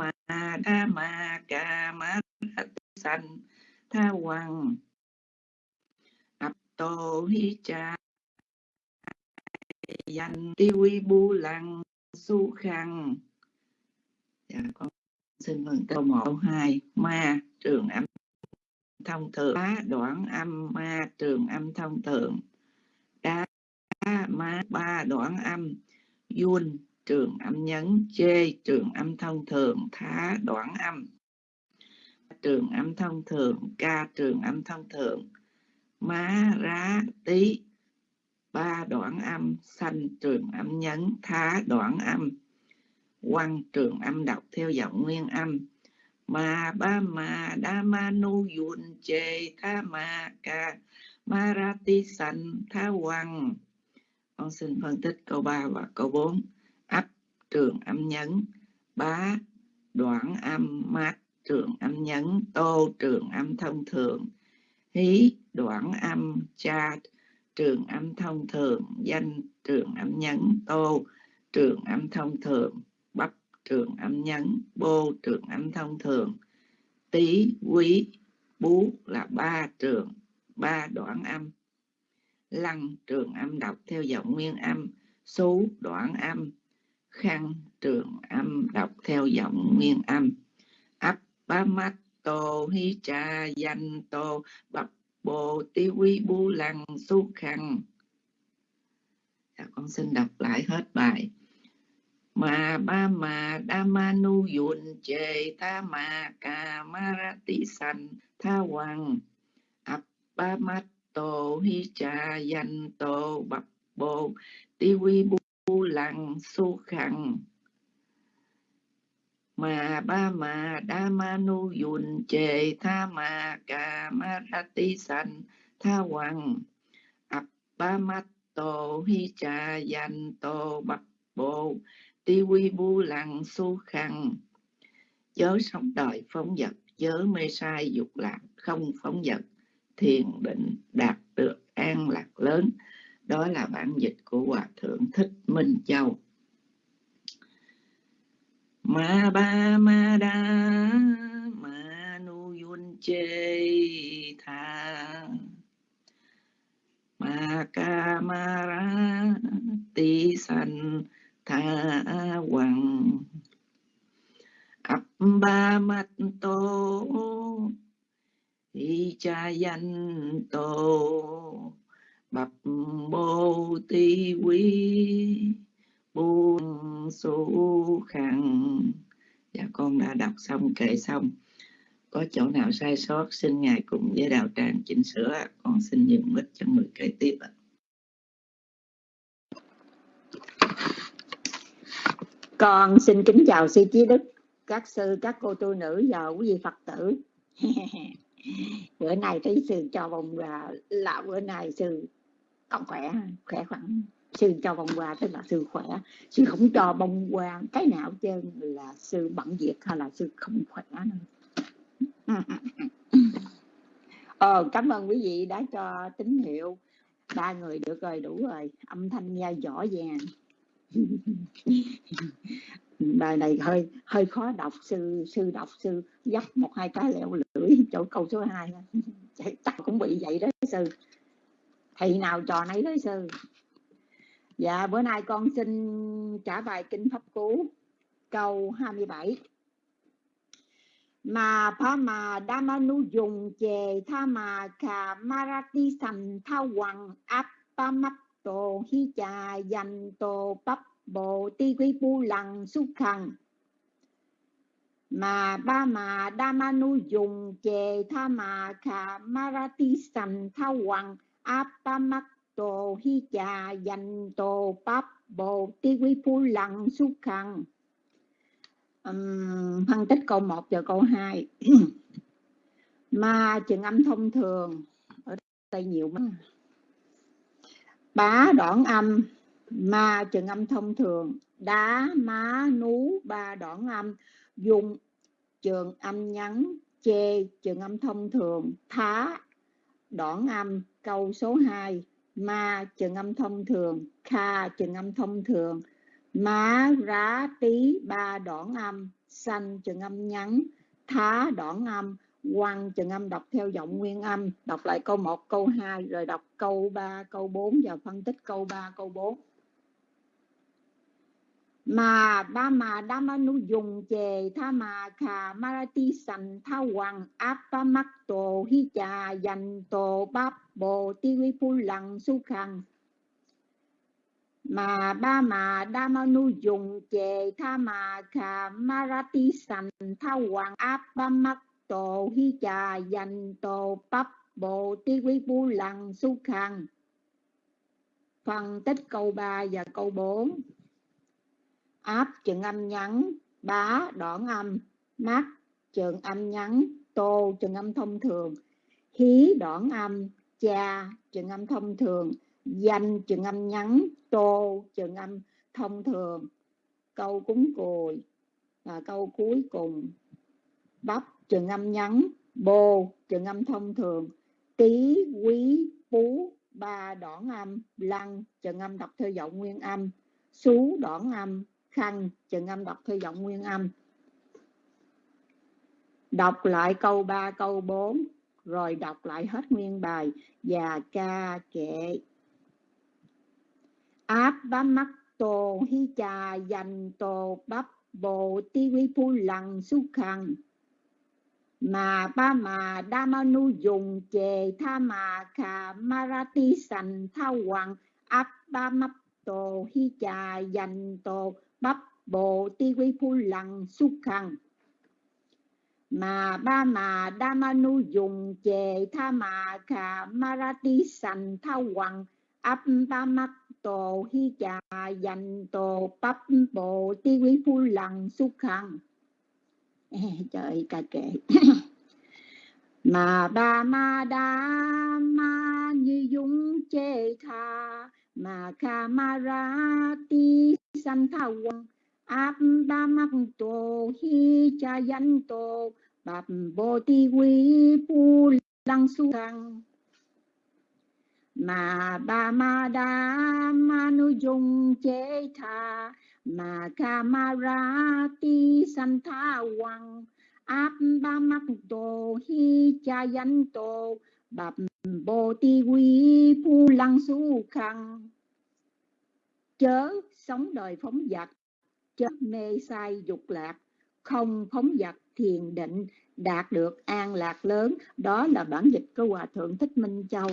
ma đa ma ca ma sanh tha hoàng ập tô hi cha. Danh ti quy bu lăng su khăn dạ con xin mừng câu một, câu hai. Ma trường âm thông thượng. Á đoạn âm ma trường âm thông thượng. Đá ma ba đoạn âm yun trường âm nhấn chê trường âm thông thường, thá, đoạn âm. Trường âm thông thường ca trường âm thông thường. Má, rá, tí, ba đoạn âm. Xanh, trường âm nhấn, thá, đoạn âm. Quăng, trường âm đọc theo giọng nguyên âm. Ma ba ma, đa, ma, nu yun chê tha ma, ca. Ma, ra, ti san tha quăng. Con xin phân tích câu 3 và câu 4 trường âm nhấn. Bá đoạn âm mát trường âm nhấn. Tô trường âm thông thường hí đoạn âm cha trường âm thông thường danh trường âm nhấn. Tô trường âm thông thường bắp trường âm nhấn. Bô trường âm thông thường tí quý bú là ba trường ba đoạn âm. Lăng trường âm đọc theo giọng nguyên âm. Số đoạn âm khăn trường âm đọc theo giọng nguyên âm. Ấp ba mắt tô hi cha danh tô bập bồ ti quy bu lăng su khăn dạ, con xin đọc lại hết bài. Mà ba mà đa ma nu yun chê ta ma ca ma ra ti san tha hoàng ấp ba mắt tô hi cha danh tô bập bồ ti quy bu lặng, su khăn mà ba mà đa ma nu yun chề tha ma ca ma ra ti san tha hoàng. Ập ba mắt tô hi cha dành tô bạc bộ ti quy bu lặng su khăn chớ sống đời phóng vật chớ mê sai dục lạc, không phóng vật thiền định đạt được an lạc lớn đó là bản dịch của hòa thượng thích minh châu. Ma ba ma đa, ma nu yun chê tha. Ma ca ma ra ti san tha hoàng ấp ba mắt tô, y cha danh tô bập bồ ti quý buông su khăn dạ con đã đọc xong kệ xong. Có chỗ nào sai sót, xin ngài cùng với đạo tràng chỉnh sửa. Con xin nhường mic cho người kế tiếp ạ. Con xin kính chào sư trí đức, các sư, các cô tu nữ và quý vị phật tử. Bữa nay thấy sư cho vòng là là bữa nay sư còn khỏe khỏe khoắn sư cho bông hoa tức là sư khỏe. Sư không cho bông hoa cái nào trơn là sư bận việc hay là sư không khỏe nữa. Ờ, cảm ơn quý vị đã cho tín hiệu. Ba người được rồi đủ rồi. Âm thanh nghe rõ ràng. Bài này hơi hơi khó đọc. Sư sư đọc sư dấp một hai cái leo lưỡi. Chỗ câu số 2 chắc cũng bị vậy đó sư thì nào trò nấy đó sư dạ bữa nay con xin trả bài kinh pháp cú, câu 27 mà pha mà đa nu dùng chề tha mà kha marati sầm tha hoàng áp pa mắt tổ hi trà dành tổ bắp bộ ti quy pu lằng su khăn mà ba mà đa nu dùng chề tha mà kha marati sầm tha hoàng áp tổ hi trà dành tổ bắp bồ ti quy phu lặng su khăn um, phân tích câu 1 và câu 2 ma trường âm thông thường. Ở đây nhiều mà. Bá đoạn âm. Ma trường âm thông thường. Đá má nú ba đoạn âm. Dùng trường âm nhắn. Chê trường âm thông thường. Thá đoạn âm câu số 2 ma chừng âm thông thường kha chừng âm thông thường. Má rá tí ba đoạn âm. Xanh chừng âm nhắn thá đoạn âm. Quăng chừng âm đọc theo giọng nguyên âm. Đọc lại câu 1, câu 2 rồi đọc câu 3, câu 4 và phân tích câu 3, câu 4 mà ba mà đa ma nu dùng chề tha mà khà marati sành, tha hoàng áp ba mắc tổ, hi trà dành tổ báp bồ ti vi phu lặng su khăn mà ba mà đa ma nu dùng chề tha mà khà marati sành, tha hoàng áp ba mắc tổ, hi trà dành tổ báp bồ ti vi phu lặng su khăn phần tích câu 3 và câu 4 áp trường âm ngắn bá đoạn âm mắt trường âm ngắn tô trường âm thông thường, hí đoạn âm, cha trường âm thông thường, danh trường âm ngắn tô trường âm thông thường. Câu cúng cùi và câu cuối cùng. Bắp trường âm ngắn bô trường âm thông thường tí quý, phú, ba đoạn âm, lăng trường âm đọc theo giọng nguyên âm, xú đoạn âm khăn, chừng âm đọc theo giọng nguyên âm. Đọc lại câu 3 câu 4 rồi đọc lại hết nguyên bài. Và ca kệ. Áp bá mắt tô hi trà dành tô bắp bộ ti quy phu lằng su khăn mà ba mà đa ma nu dùng chề tha mà khà marati sành tha hoàng áp ba mắt tô hi trà dành tô bắp bộ ti quy phu lằng xúc khăn mà ba mà đa ma nu dùng chề tha mà khà marati sành tha hoàng áp ba mắt tổ hi trà dành tổ bắp bộ ti quý phu lằng xúc khăn trời ca kệ. Mà ba ma đa ma như dung chê tha mà kha ma ra ti san thao quang, áp ba mắc tổ hi cha dân tổ bạp bồ ti quý pu lăng su thăng mà ba ma đa ma nu dung chế tha, mà ca ma ra ti san tha quang, áp ba mắc tổ hi cha dân tổ bạp bồ ti quý pu lăng su khăn chớ sống đời phóng dật chớ mê sai dục lạc. Không phóng dật thiền định, đạt được an lạc lớn. Đó là bản dịch của hòa thượng thích minh châu.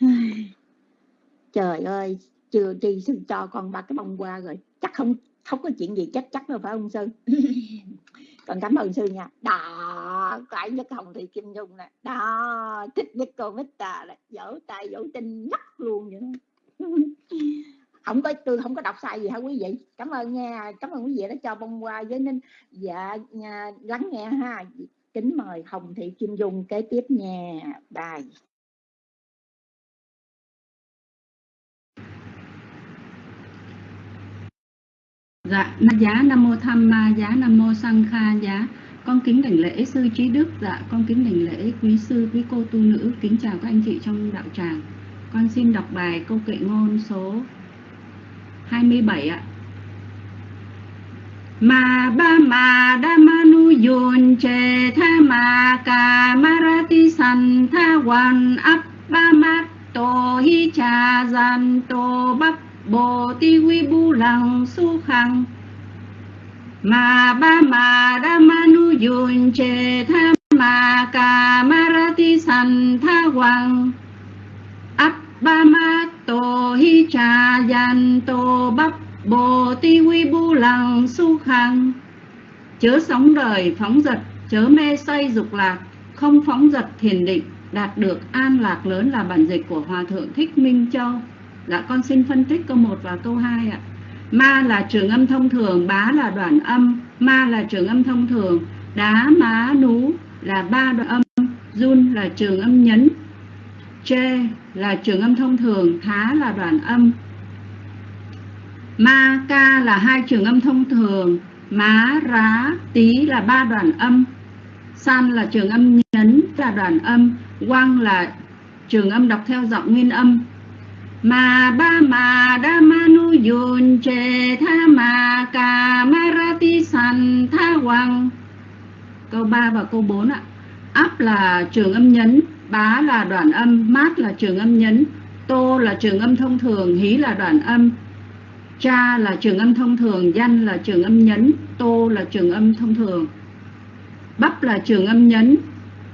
Trời ơi, chưa tri sư cho con ba cái bông qua rồi. Chắc không không có chuyện gì chắc chắc đâu, phải ông sư còn cảm ơn sư nha. Đó cái nhất hồng thị kim dung nè. Đó, thích nhất cô mít tà là dỗ tay dỗ tinh mắt luôn vậy không có tôi không có đọc sai gì hả quý vị? Cảm ơn nha cảm ơn quý vị đã cho bông qua với nên dạ nha, lắng nghe ha. Kính mời hồng thị kim dung kế tiếp nha. Bài Dạ, giá Nam Mô Tham Ma, giá Nam Mô Sang Kha, giá con kính đảnh lễ sư trí đức, dạ con kính đảnh lễ quý sư, quý cô tu nữ, kính chào các anh chị trong đạo tràng. Con xin đọc bài câu kệ ngôn số 27 ạ. Ma ba Ma đa ma nu yun che tha ma ca marati san tha wan ap ba ma to hi cha gian to bắp bồ ti quy bu lăng su khang Ma ba Ma đa ma nu yun che tha ma ca marati san tha wan ap ba ma tô hi cha yan tô bắp bồ ti quy bu lăng su khang. Chớ sống đời phóng dật, chớ mê say dục lạc. Không phóng dật thiền định, đạt được an lạc lớn là bản dịch của hòa thượng thích minh châu. Dạ con xin phân tích câu 1 và câu 2 ạ. Ma là trường âm thông thường, bá là đoạn âm. Ma là trường âm thông thường, đá má nú là ba đoạn âm. Run là trường âm nhấn chê là trường âm thông thường, thá là đoạn âm. Ma, ca là hai trường âm thông thường, má, rá, tí là ba đoạn âm. San là trường âm nhấn là đoạn âm, quang là trường âm đọc theo giọng nguyên âm. Ma ba Ma đa ma nu yun che tha Ma cà ma ra ti san tha Quang. câu 3 và câu 4 ạ áp là trường âm nhấn bá là đoạn âm, mát là trường âm nhấn, tô là trường âm thông thường, hí là đoạn âm, cha là trường âm thông thường, danh là trường âm nhấn, tô là trường âm thông thường. Bắp là trường âm nhấn,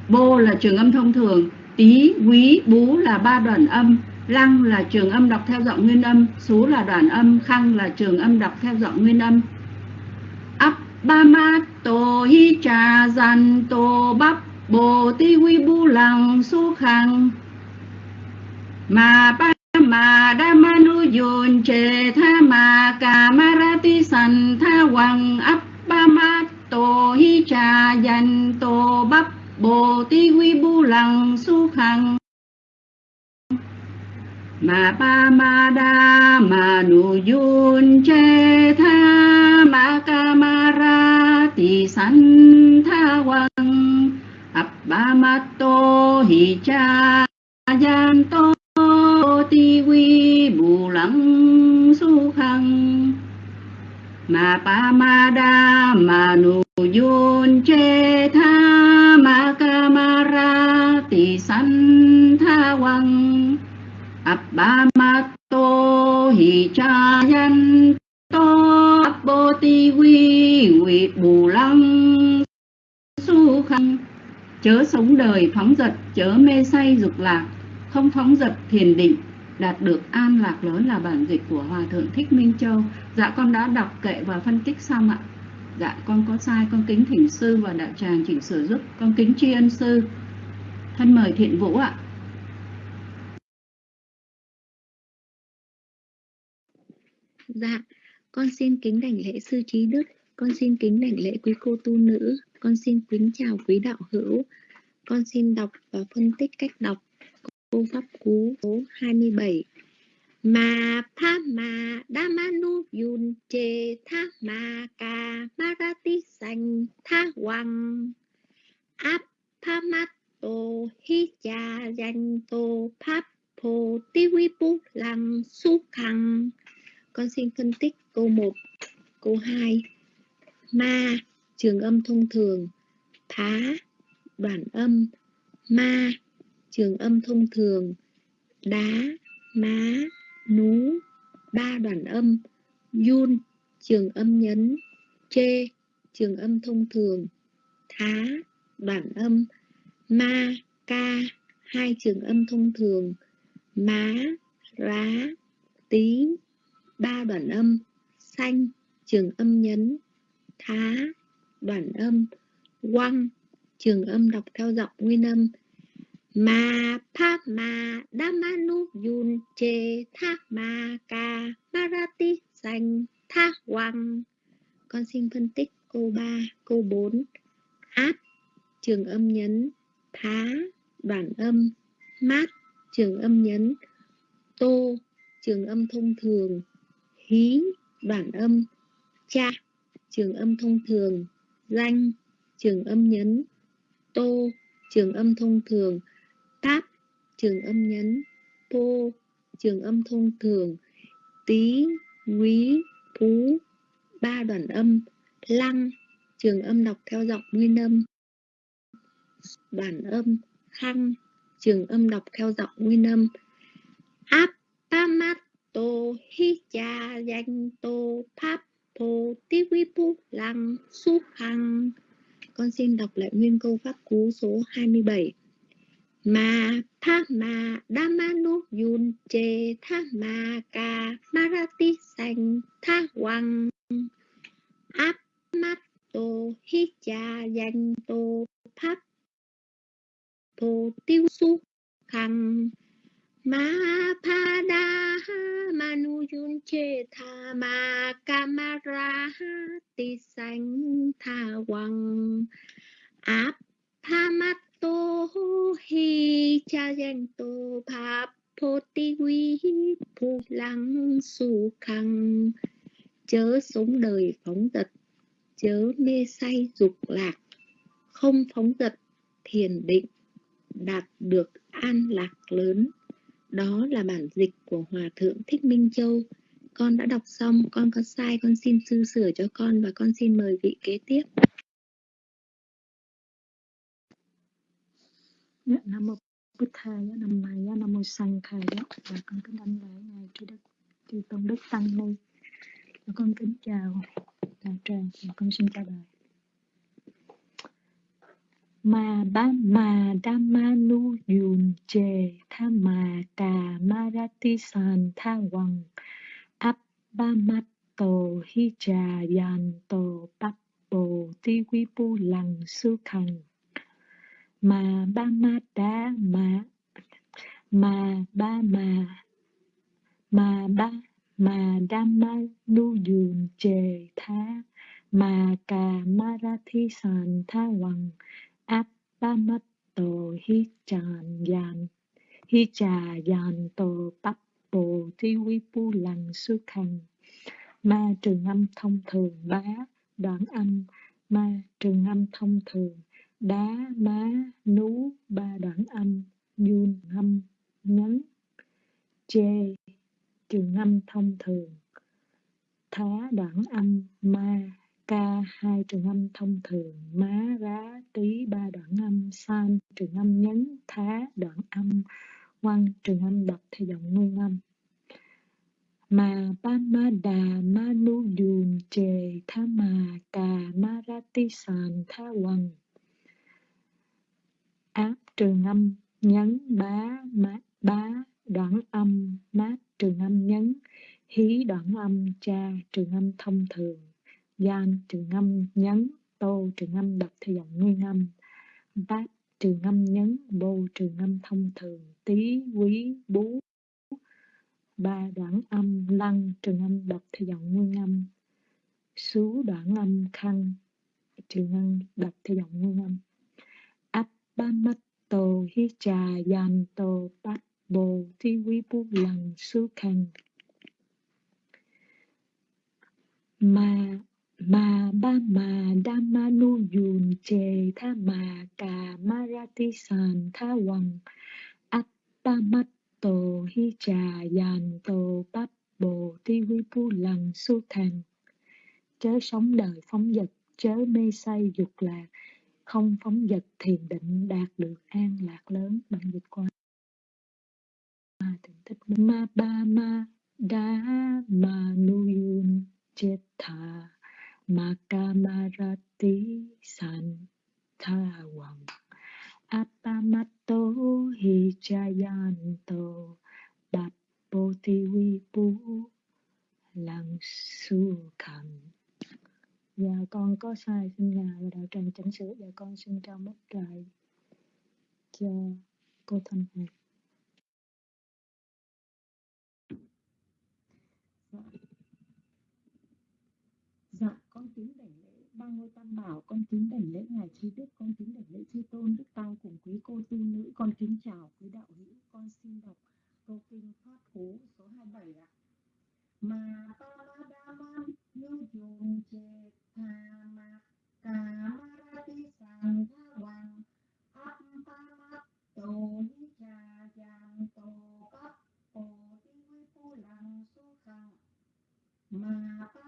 bô là trường âm thông thường tí quý, bú là ba đoạn âm, lăng là trường âm đọc theo giọng nguyên âm số là đoạn âm, khăng là trường âm đọc theo giọng nguyên âm. Ấp ba mát, tô hi cha dàn tô, bắp bồ ti quy bu lăng su khăn mà ba mà đa ma nu yun chê tha mà cà ma ra ti san tha hoàng ấp ba ma tô hi cha dành tô bắp. Bồ ti quy bu lăng su khăn mà ba ma đa ma nu yun che tha ma ca ma ra ti san tha hoàng ấp ba tô hi cha yan tô ti quy bù lắng su khăng mà pa ma đa mà nu yun che tha ma ca ma ra ti san tha quăng ập ba ma tô hi cha yan tô ấp bồ ti quy quy bù lăng chớ sống đời phóng dật chớ mê say dục lạc. Không phóng dật thiền định đạt được an lạc lớn là bản dịch của hòa thượng thích minh châu. Dạ con đã đọc kệ và phân tích xong ạ. Dạ con có sai con kính thỉnh sư và đạo tràng chỉnh sửa giúp. Con kính tri ân sư. Thân mời thiện vũ ạ. Dạ, con xin kính đảnh lễ sư trí đức, con xin kính đảnh lễ quý cô tu nữ, con xin kính chào quý đạo hữu. Con xin đọc và phân tích cách đọc câu pháp cú số 27. Ma pa ma đa ma nu yun che tha ma ca ma ra ti sanh tha wang. áp pa ma tô hi cha danh tô pháp phô ti vi pu lăng su khăng con xin phân tích câu 1, câu 2. Ma, trường âm thông thường. Thá, đoạn âm. Ma, trường âm thông thường. Đá, má, nú, ba đoạn âm. Yun, trường âm nhấn. Chê, trường âm thông thường. Thá, đoạn âm. Ma, ca, hai trường âm thông thường. Má, rá, tí, ba đoạn âm xanh trường âm nhấn thá đoạn âm quăng trường âm đọc theo giọng nguyên âm. Ma pa ma damanu yun che tha ma ca marati sanh tha quăng con xin phân tích câu 3, câu 4 áp trường âm nhấn. Thá đoạn âm. Mát trường âm nhấn. Tô trường âm thông thường. Hí đoạn âm. Cha trường âm thông thường danh, trường âm nhấn, tô, trường âm thông thường, táp, trường âm nhấn, pô, trường âm thông thường tí quý, phú, ba đoạn âm, lăng, trường âm đọc theo giọng nguyên âm, đoạn âm, khăng, trường âm đọc theo giọng nguyên âm áp pa mát tô hi cha danh tô pháp phô tí quý pu lăng su khăng con xin đọc lại nguyên câu pháp cú số 27 Ma tha ma damanu yun che tha ma ca marati sanh tha hoàng áp mắt tô hi cha danh tô pháp phô tiêu su khăng ma pa da manu yun che tha ma kamara ti sanh tha hoàng áp pa mắt tô hi cha danh tô pháp phô ti quy phu lăng su khăng chớ sống đời phóng dật chớ mê say dục lạc. Không phóng dật thiền định, đạt được an lạc lớn đó là bản dịch của Hòa Thượng Thích Minh Châu. Con đã đọc xong, con có sai, con xin sư sửa cho con và con xin mời vị kế tiếp. Dạ, Nam mô Bích Thầy, dạ, Nam Mày, dạ, Nam mô Sang Thầy, và dạ. con kính đánh lễ ngài Chư Đức, Chư Tôn Đức Tăng Ni. Và con kính chào đạo tràng và con xin chào đời. Ma ba ma da ma nu yun che, tha ma cà ma ra ti san tha wang. Ap ba ma to hi cha yan to pap bo ti vi pu lăng su khang ma ba ma đa ma ma ba ma ma ba ma dhamma nu yun che, tha ma ra marati san tha wang. Appamatto hi chan yan hi cha yan to pappo thi quy pu lằng su khăn ma trường âm thông thường bá đoạn âm. Ma trường âm thông thường đá má nú ba đoạn âm. Yun âm nhấn. Chê trường âm thông thường thá đoạn âm. Ma ca, hai trường âm thông thường, má, rá tí ba đoạn âm, san trường âm nhấn thá, đoạn âm quăng trường âm đọc theo giọng nguyên âm. Mà ba ma đà, ma nu dùn chề tha mà, cà, ma ra ti sàn tha quần. Áp trường âm nhấn bá, má, bá, đoạn âm mát trường âm nhấn hí, đoạn âm, cha trường âm thông thường gan trường âm nhấn, tô trường âm đọc theo giọng nguyên âm. Bát trường âm nhấn, bô trường âm thông thường tí quý, bú. Ba đoạn âm lăng trường âm đọc theo giọng nguyên âm. Xú đoạn âm khăn trường âm đọc theo giọng nguyên âm. Áp ba mắt tô hi trà yan tô bát bồ thi quý bú lăng xú khăn. Ma ma ba ma dhamma nu yun che tha ma ca ti san tha wang atta mat to hi cha yan to bắp bồ ti vi pu lần su thang chớ sống đời phóng dật chớ mê say dục lạc. Không phóng dật thiền định đạt được an lạc lớn. Bằng dịch qua. Thỉnh thích ma ba ma đa ma nu yun chết tha. Makamarati Santawang Apamato Hijayanto Bapoti Vipu Lăng Su Khẩn Dạ con có sai, xin nhà và đạo tràng chỉnh sửa Dạ con xin trao mất lại cho cô Thanh Huyền Dạ. Dạ, con kính đảnh lễ ba ngôi tam bảo, con kính đảnh lễ ngài trí đức, con kính đảnh lễ chư tôn đức tăng cùng quý cô tu nữ, con kính chào quý đạo hữu, con xin đọc câu kinh pháp cú số 27 ạ. Mà ta ma đa man như dùng chê tha ma ca ma ra ti sang tha hoàng áp ta ma tổ ni cha giang tổ cấp bồ ti quy phu lăng su khang mà pa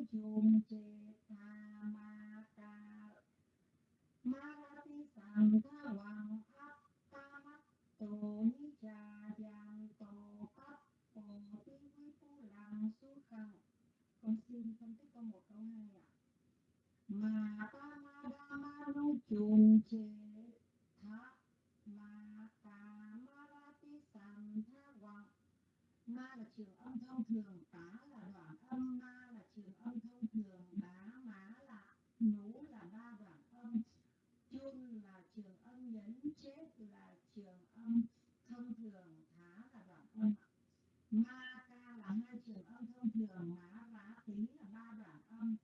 đa ma nu chum ma ta ma ra ti sang tha wang áp ta ma tô hi cha yang to bắp po ti quy phu lăng su khang con xin phân tích câu một câu hai ạ ma pa ma đa ma nu chum che tha ma ta ma ra ti sang tha wang ma là trường âm thông thường tá là đoạn âm ma là trường âm thông thường bá má là nú là ba đoạn âm chun là trường âm nhấn chết là trường âm thông thường thá là đoạn âm ma ca là hai trường âm thông thường má vá tí là ba đoạn âm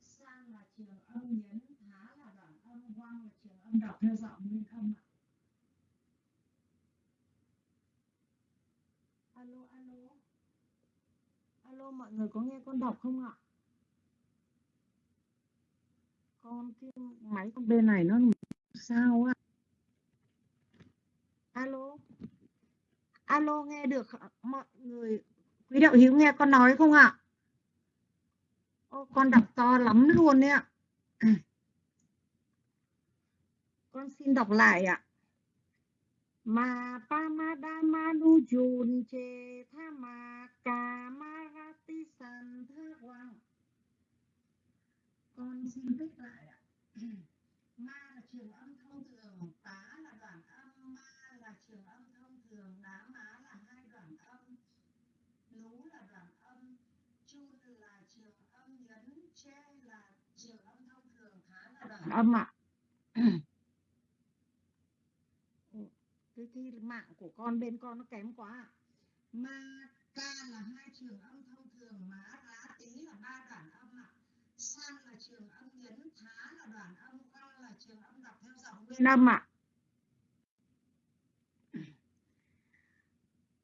san là trường âm nhấn thá là đoạn âm quang là trường âm đọc theo giọng nguyên thân ạ. Alo alo. Alo mọi người có nghe con đọc không ạ? Con cái máy con bên này nó sao á? Alo. Alo nghe được mọi người quý đạo hữu nghe con nói không ạ? Ô, con đọc to lắm luôn đấy ạ con xin đọc lại ạ. Ma Pamadamanu Jun Che Thama Kamarati San Tha Quang Con xin viết lại ạ. Ma là trường âm thông thường, tá là đoạn âm, ma là trường âm thông thường, đá má là hai đoạn âm, lú là đoạn âm, chun là trường âm nhấn, che là trường âm thông thường, thá là đoạn âm ạ. cái thi mạng của con bên con nó kém quá. Ma ca là hai trường âm thông thường, má rá tí là ba đoạn âm ạ. San là trường âm nhấn, thá là đoạn âm, quang là trường âm đọc theo giọng nguyên âm ạ.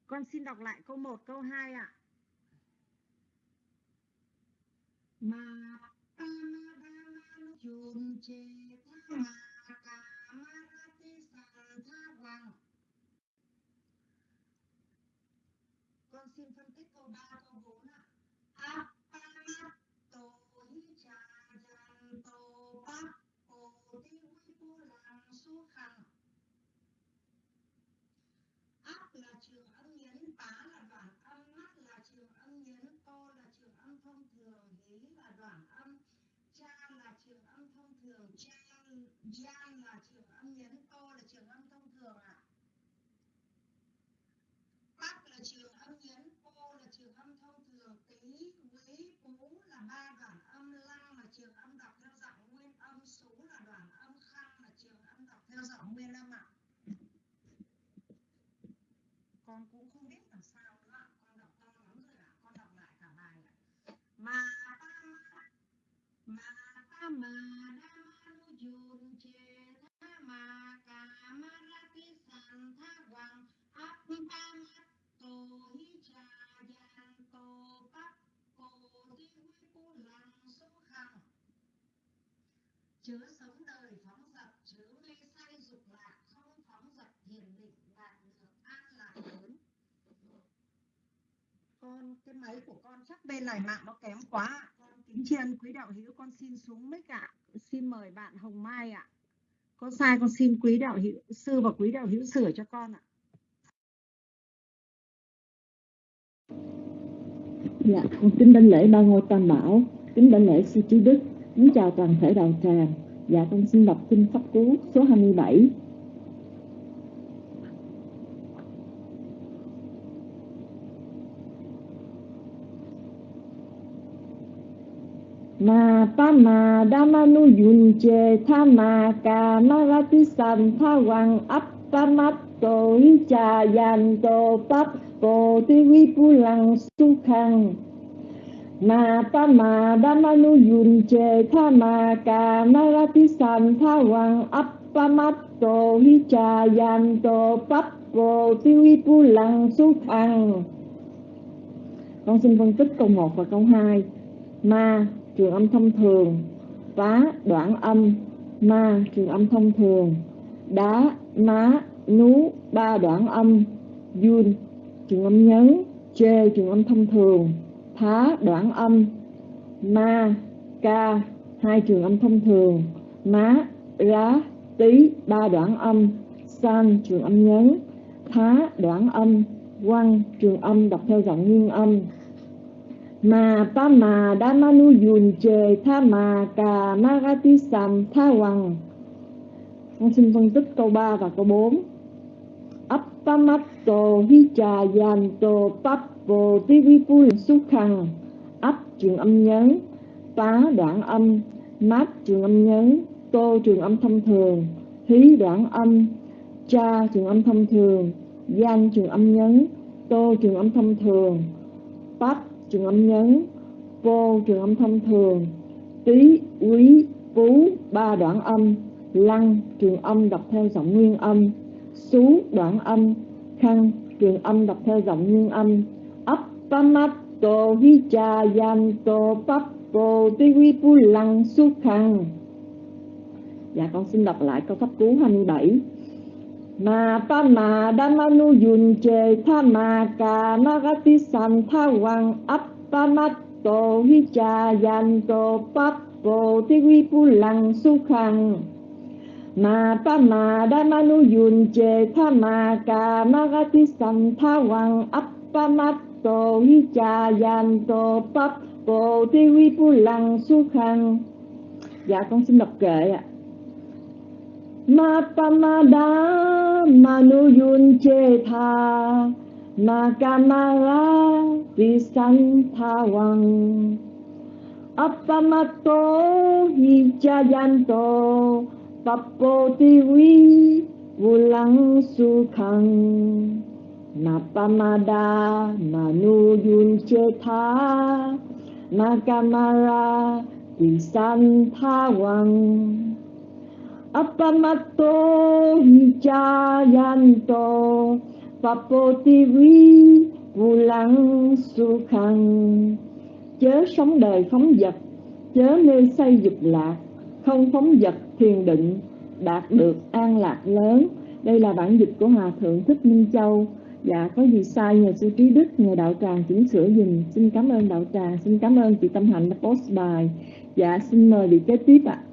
Con xin đọc lại câu 1, câu 2 ạ. Ma pa ma da ma che tha ma ka ma ra ti san tha quang con xin phân tích câu 3, câu 4 ạ. Apanato hi cha jan to pa o ti hui pu lang su khang. Áp là trường âm nhấn, pá là đoạn âm, mắt là trường âm nhấn, to là trường âm thông thường, hí là đoạn âm, cha là trường âm thông thường, cha, jan là trường âm nhấn, to là trường âm thông thường ạ. Bắc là trường âm nhấn, cô là trường âm thông thường, tí, quý, phú là ba đoạn âm, lăng là trường âm đọc theo giọng nguyên âm, sú là đoạn âm, khăn là trường âm đọc theo giọng nguyên âm ạ. Con cũng không biết làm sao nữa ạ, con đọc to lắm rồi ạ, con đọc lại cả bài ạ. Mà pa ma, mà pa ma đa chớ sống đời phóng dật chớ mê say dục lạc không phóng dật thiền định đạt được an lạc lớn. Con cái máy của con chắc bên này mạng nó kém quá con kính tri ân quý đạo hữu con xin xuống mic ạ. Xin mời bạn hồng mai ạ. Có sai con xin quý đạo hữu sư và quý đạo hữu sửa cho con ạ. Dạ, con kính đảnh lễ ba ngôi tam bảo, kính đảnh lễ sư trí đức, kính chào toàn thể đạo tràng. Dạ, con xin đọc kinh pháp cú số 27. Ma pa ma da ma nu yun che tha ma ka ma ra ti san tha wang ap pa mat to hi cha yan to pap cô ti vi pu lang su khang ma pa ma da ma nu yun che tha ma ka na ra ti san tha wang ap pa mat to hi cha yan to pap po ti vi pu lăng su khang con xin phân tích câu 1 và câu 2 ma, trường âm thông thường. Phá, đoạn âm. Ma, trường âm thông thường. Đá, má, nú, ba đoạn âm. Yun, trường âm nhấn. Chê, trường âm thông thường thá đoạn âm. Ma, ca, hai trường âm thông thường. Má rá tí, ba đoạn âm. San, trường âm nhấn. Thá, đoạn âm. Quăng, trường âm đọc theo giọng nguyên âm. Mà pa, ma, đa, ma, nu yun chề, tha mà ca, ma ra ti san tha hoàng con xin phân tích câu 3 và câu 4 vô tí vi phu Tivipu Xúc Khăn Ấp trường âm nhấn Tá đoạn âm Mát trường âm nhấn Tô trường âm thông thường Hí đoạn âm Cha trường âm thông thường Gian trường âm nhấn Tô trường âm thông thường Pap trường âm nhấn Vô trường âm thông thường Tí, quý, phú ba đoạn âm Lăng trường âm đọc theo giọng nguyên âm xú đoạn âm Khăn trường âm đọc theo giọng nguyên âm Pamato vichayanto Pappo Tivipu Lăng Dạ con xin đọc lại câu pháp cú 27 Ma pa ma nu yun che, tha ma ka ti san, tha wang ap pa ma tô hi cha yan tô pap bồ ti vi pu lăng su khang ma pa ma nu yun che, tha ma ka ti san, tha wang ap pa ma tô hi cha yan tô pap bồ ti vi pu lăng su khang. Dạ con xin đọc kệ ạ. Ma pa ma da manu yun che tha, ma ka ma ra ti san tha wang appamato hi cha yan to pappo ti vi lăng su khang napamada manu yun che tha ma ka ma san tha wang hi cha ti vi vulang su khang. Chớ sống đời phóng vật chớ mê say dục lạc. Không phóng vật thiền định, đạt được an lạc lớn. Đây là bản dịch của hòa thượng thích minh châu dạ có gì sai nhờ sư trí đức nhờ đạo tràng chỉnh sửa dùm xin cảm ơn đạo tràng xin cảm ơn chị tâm hạnh đã post bài dạ xin mời vị kế tiếp ạ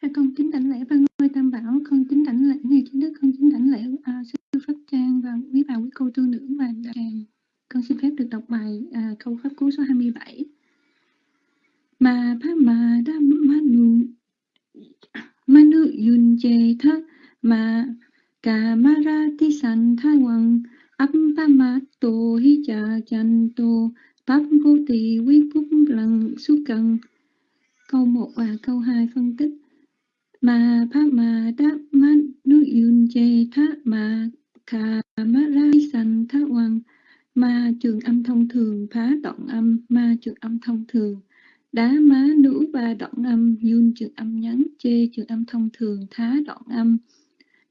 À, con kính đảnh lễ ba ngôi tam bảo, con kính đảnh lễ ngài trí đức, con kính đảnh lễ à, sư pháp trang và quý bà quý cô tu nữ và đạo tràng. Con xin phép được đọc bài à, câu pháp cú số 27. Mà pháp mà đam manu manu yun je tha, ma ra ti san tha wang. Áp pa ma hi cha chan tô pháp vô tỳ vi phúc lăng su cần câu 1 và câu 2 phân tích. Mà pa ma đa manu yun che tha mà kha ma ra san tha wang. Ma trường âm thông thường phá đoạn âm, ma trường âm thông thường đá má nữ ba đoạn âm yun trường âm nhấn chê trường âm thông thường, thá đoạn âm.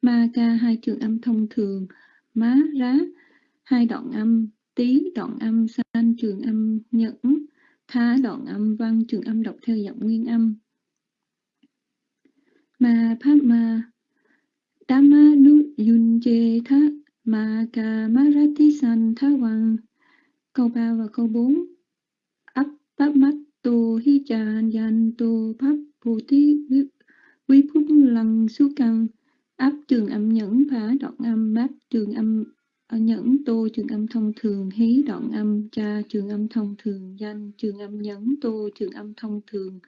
Ma ca hai trường âm thông thường, má rá hai đoạn âm, tí đoạn âm, san trường âm nhẫn, thá đoạn âm, văn trường âm đọc theo giọng nguyên âm. Ma pháp ma Dhamma nu yun chê tha ma ca marati san tha văn. Câu 3 và câu 4 ấp bát mắt tu hi cha yan tu pháp bồ thí quý phúc lăng su căn áp trường âm nhẫn phá đoạn âm, bát trường âm à, nhẫn, tô trường âm thông thường, hí đoạn âm, cha trường âm thông thường, danh trường âm nhẫn, tô trường âm thông thường,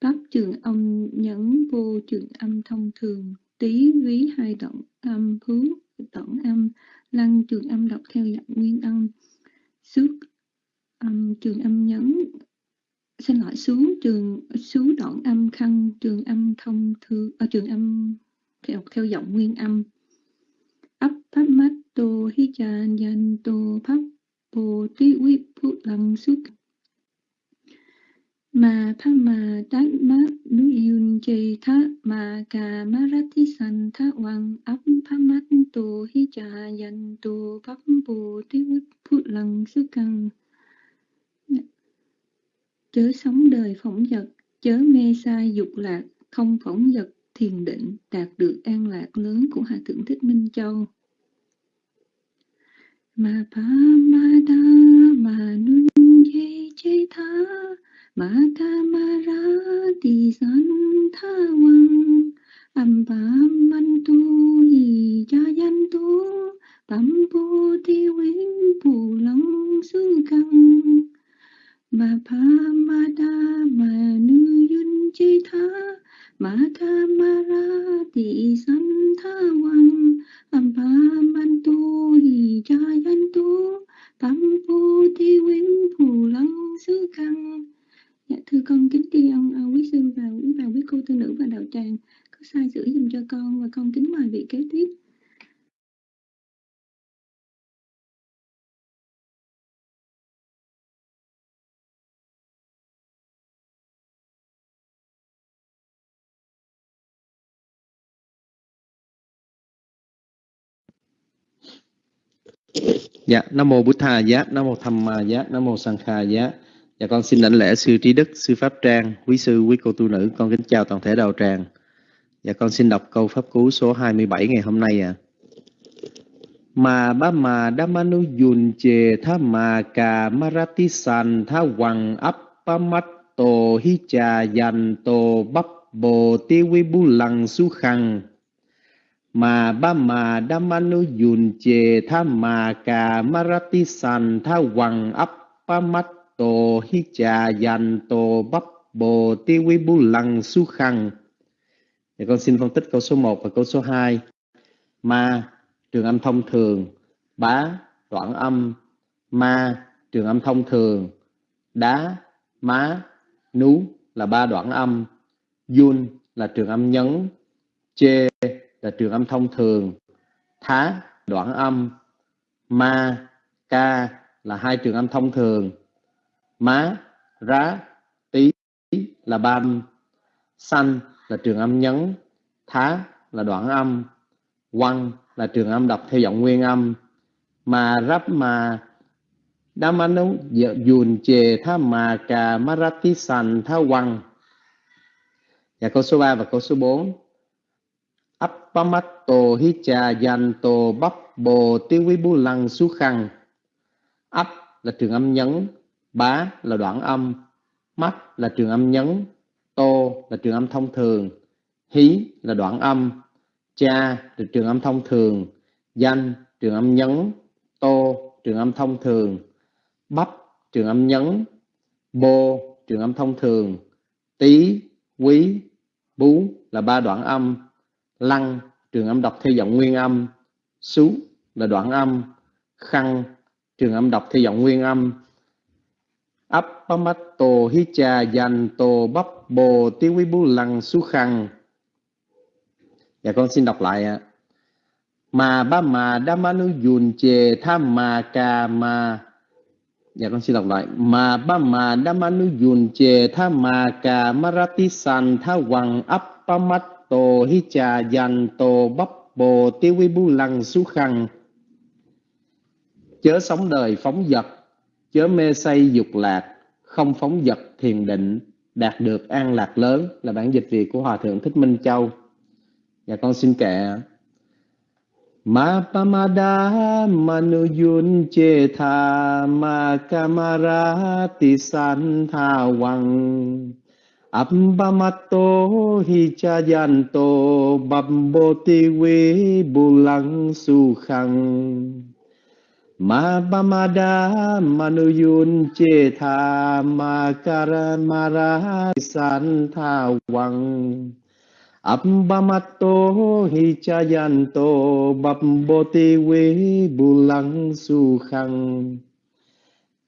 pháp trường âm nhẫn, vô trường âm thông thường tí ví hai đoạn âm, hướng đoạn âm, lăng trường âm đọc theo dạng nguyên âm. Xước âm trường âm nhẫn xin lỗi xuống trường xuống đoạn âm, khăn, trường âm thông thư ở trường âm theo theo giọng nguyên âm. Ấp pháp mắt tô hi chan yan tô pháp bồ tí quý phụ lăng xuất mà pháp mà tát mát nu yun chê tha mà cà ma rát thi san tha hoàng ấp pháp mắt tô hi cha yan tô pháp bồ tí quý phụ lăng xuất căng chớ sống đời phỏng vật, chớ mê sai dục lạc, không phỏng vật thiền định đạt được an lạc lớn của Hạ thượng thích minh châu. Ma pa ma da ma nun ye che tha ma ka ma ra ti san tha wang am pa man tu yi cha yan tu tam pu ti win pu long sư căng ma pa ma da ma nu yun chi tha ma tha ma ra ti san tha wang am pa man tu hi cha yan tu, tam pu ti win phù lăng su căn dạ thưa con, kính tri ân à, quý sư và quý bà, quý cô, tư nữ và đạo tràng, có sai sửa dùm cho con và con kính mời vị kế tiếp. Dạ, Nam mô Bụt Thà Giá, Nam mô Tham Ma Giá, Nam mô Sang Kha Giá. Dạ con xin lãnh lễ sư trí đức, sư pháp trang, quý sư, quý cô tu nữ, con kính chào toàn thể đạo tràng. Dạ con xin đọc câu pháp cú số 27 ngày hôm nay ạ. À. Mà ba mà damanu yun che tha mà cà marati san tha wang appamatto hi cha yan to bắp bồ tiêu vi bu lăng su khăng mà ba mà damanu yun che tha mà ca marati san tha wang appamatto hi trà yan to bắp bồ ti vi bu lăng su khăn thì dạ con xin phân tích câu số 1 và câu số 2 ma, trường âm thông thường. Bá, đoạn âm. Ma, trường âm thông thường. Đá, má, nú là ba đoạn âm. Yun là trường âm nhấn. Chê là trường âm thông thường. Thá, đoạn âm. Ma, ca là hai trường âm thông thường. Má, rá, tí là ba âm xanh là trường âm nhấn. Thá là đoạn âm. Quăng là trường âm đọc theo giọng nguyên âm. Mà rắp mà Damanu dùn, chề tha mà cà marati sàn tha quăng. Dạ, và câu số 3 và câu số 4 Appamatto hicha yanto bắp bồ tiêu quý lăng su khăn Ấp là trường âm nhấn, Bá là đoạn âm Mắt là trường âm nhấn, Tô là trường âm thông thường, Hí là đoạn âm, cha là trường âm thông thường, danh trường âm nhấn, tô trường âm thông thường, bắp trường âm nhấn, bô trường âm thông thường, tí, quý, bú là ba đoạn âm lăng, trường âm đọc theo giọng nguyên âm. Xú là đoạn âm. Khăn trường âm đọc theo giọng nguyên âm. Appamato hicha dành tô bắp bồ tiêu quý bú lăng su khăn Dạ con xin đọc lại ạ. Mà ba mà nu yun che tham mà ca mà. Dạ con xin đọc lại. Mà ba mà nu yun che tham mà ca marati san tha tô hi cha dành tô bắp bồ tiêu vi bu lăng su khăn. Chớ sống đời phóng dật, chớ mê say dục lạc, không phóng dật thiền định, đạt được an lạc lớn là bản dịch Việt của Hòa Thượng Thích Minh Châu. và con xin kệ Ma pamada manuyun che tha ma kamara ti san tha wang Ambamato hichayanto cha yanto we bulang sukhang Ma pamada manuyun che tha, ma karamara san tha wang hichayanto babboti we bulang sukhang.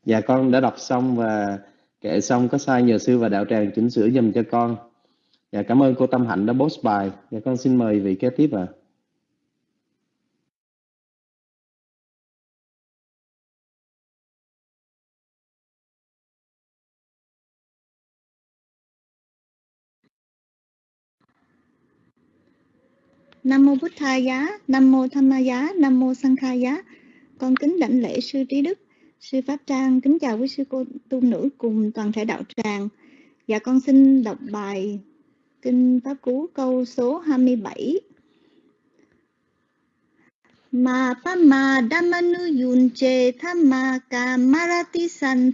Dạ con đã đọc xong và kệ xong có sai nhờ sư và đạo tràng chỉnh sửa dùm cho con. Dạ cảm ơn cô Tâm Hạnh đã post bài. Dạ con xin mời vị kế tiếp ạ. À. Nam mô Bụt Thầy Giá, Nam mô Tham Ma Giá, Nam mô Sang Khai Giá. Con kính đảnh lễ sư Trí Đức, sư Pháp Trang, kính chào quý sư cô tu nữ cùng toàn thể đạo tràng. Dạ con xin đọc bài Kinh Pháp Cú câu số 27. Ma pa ma damanu yun che thamma ka marati san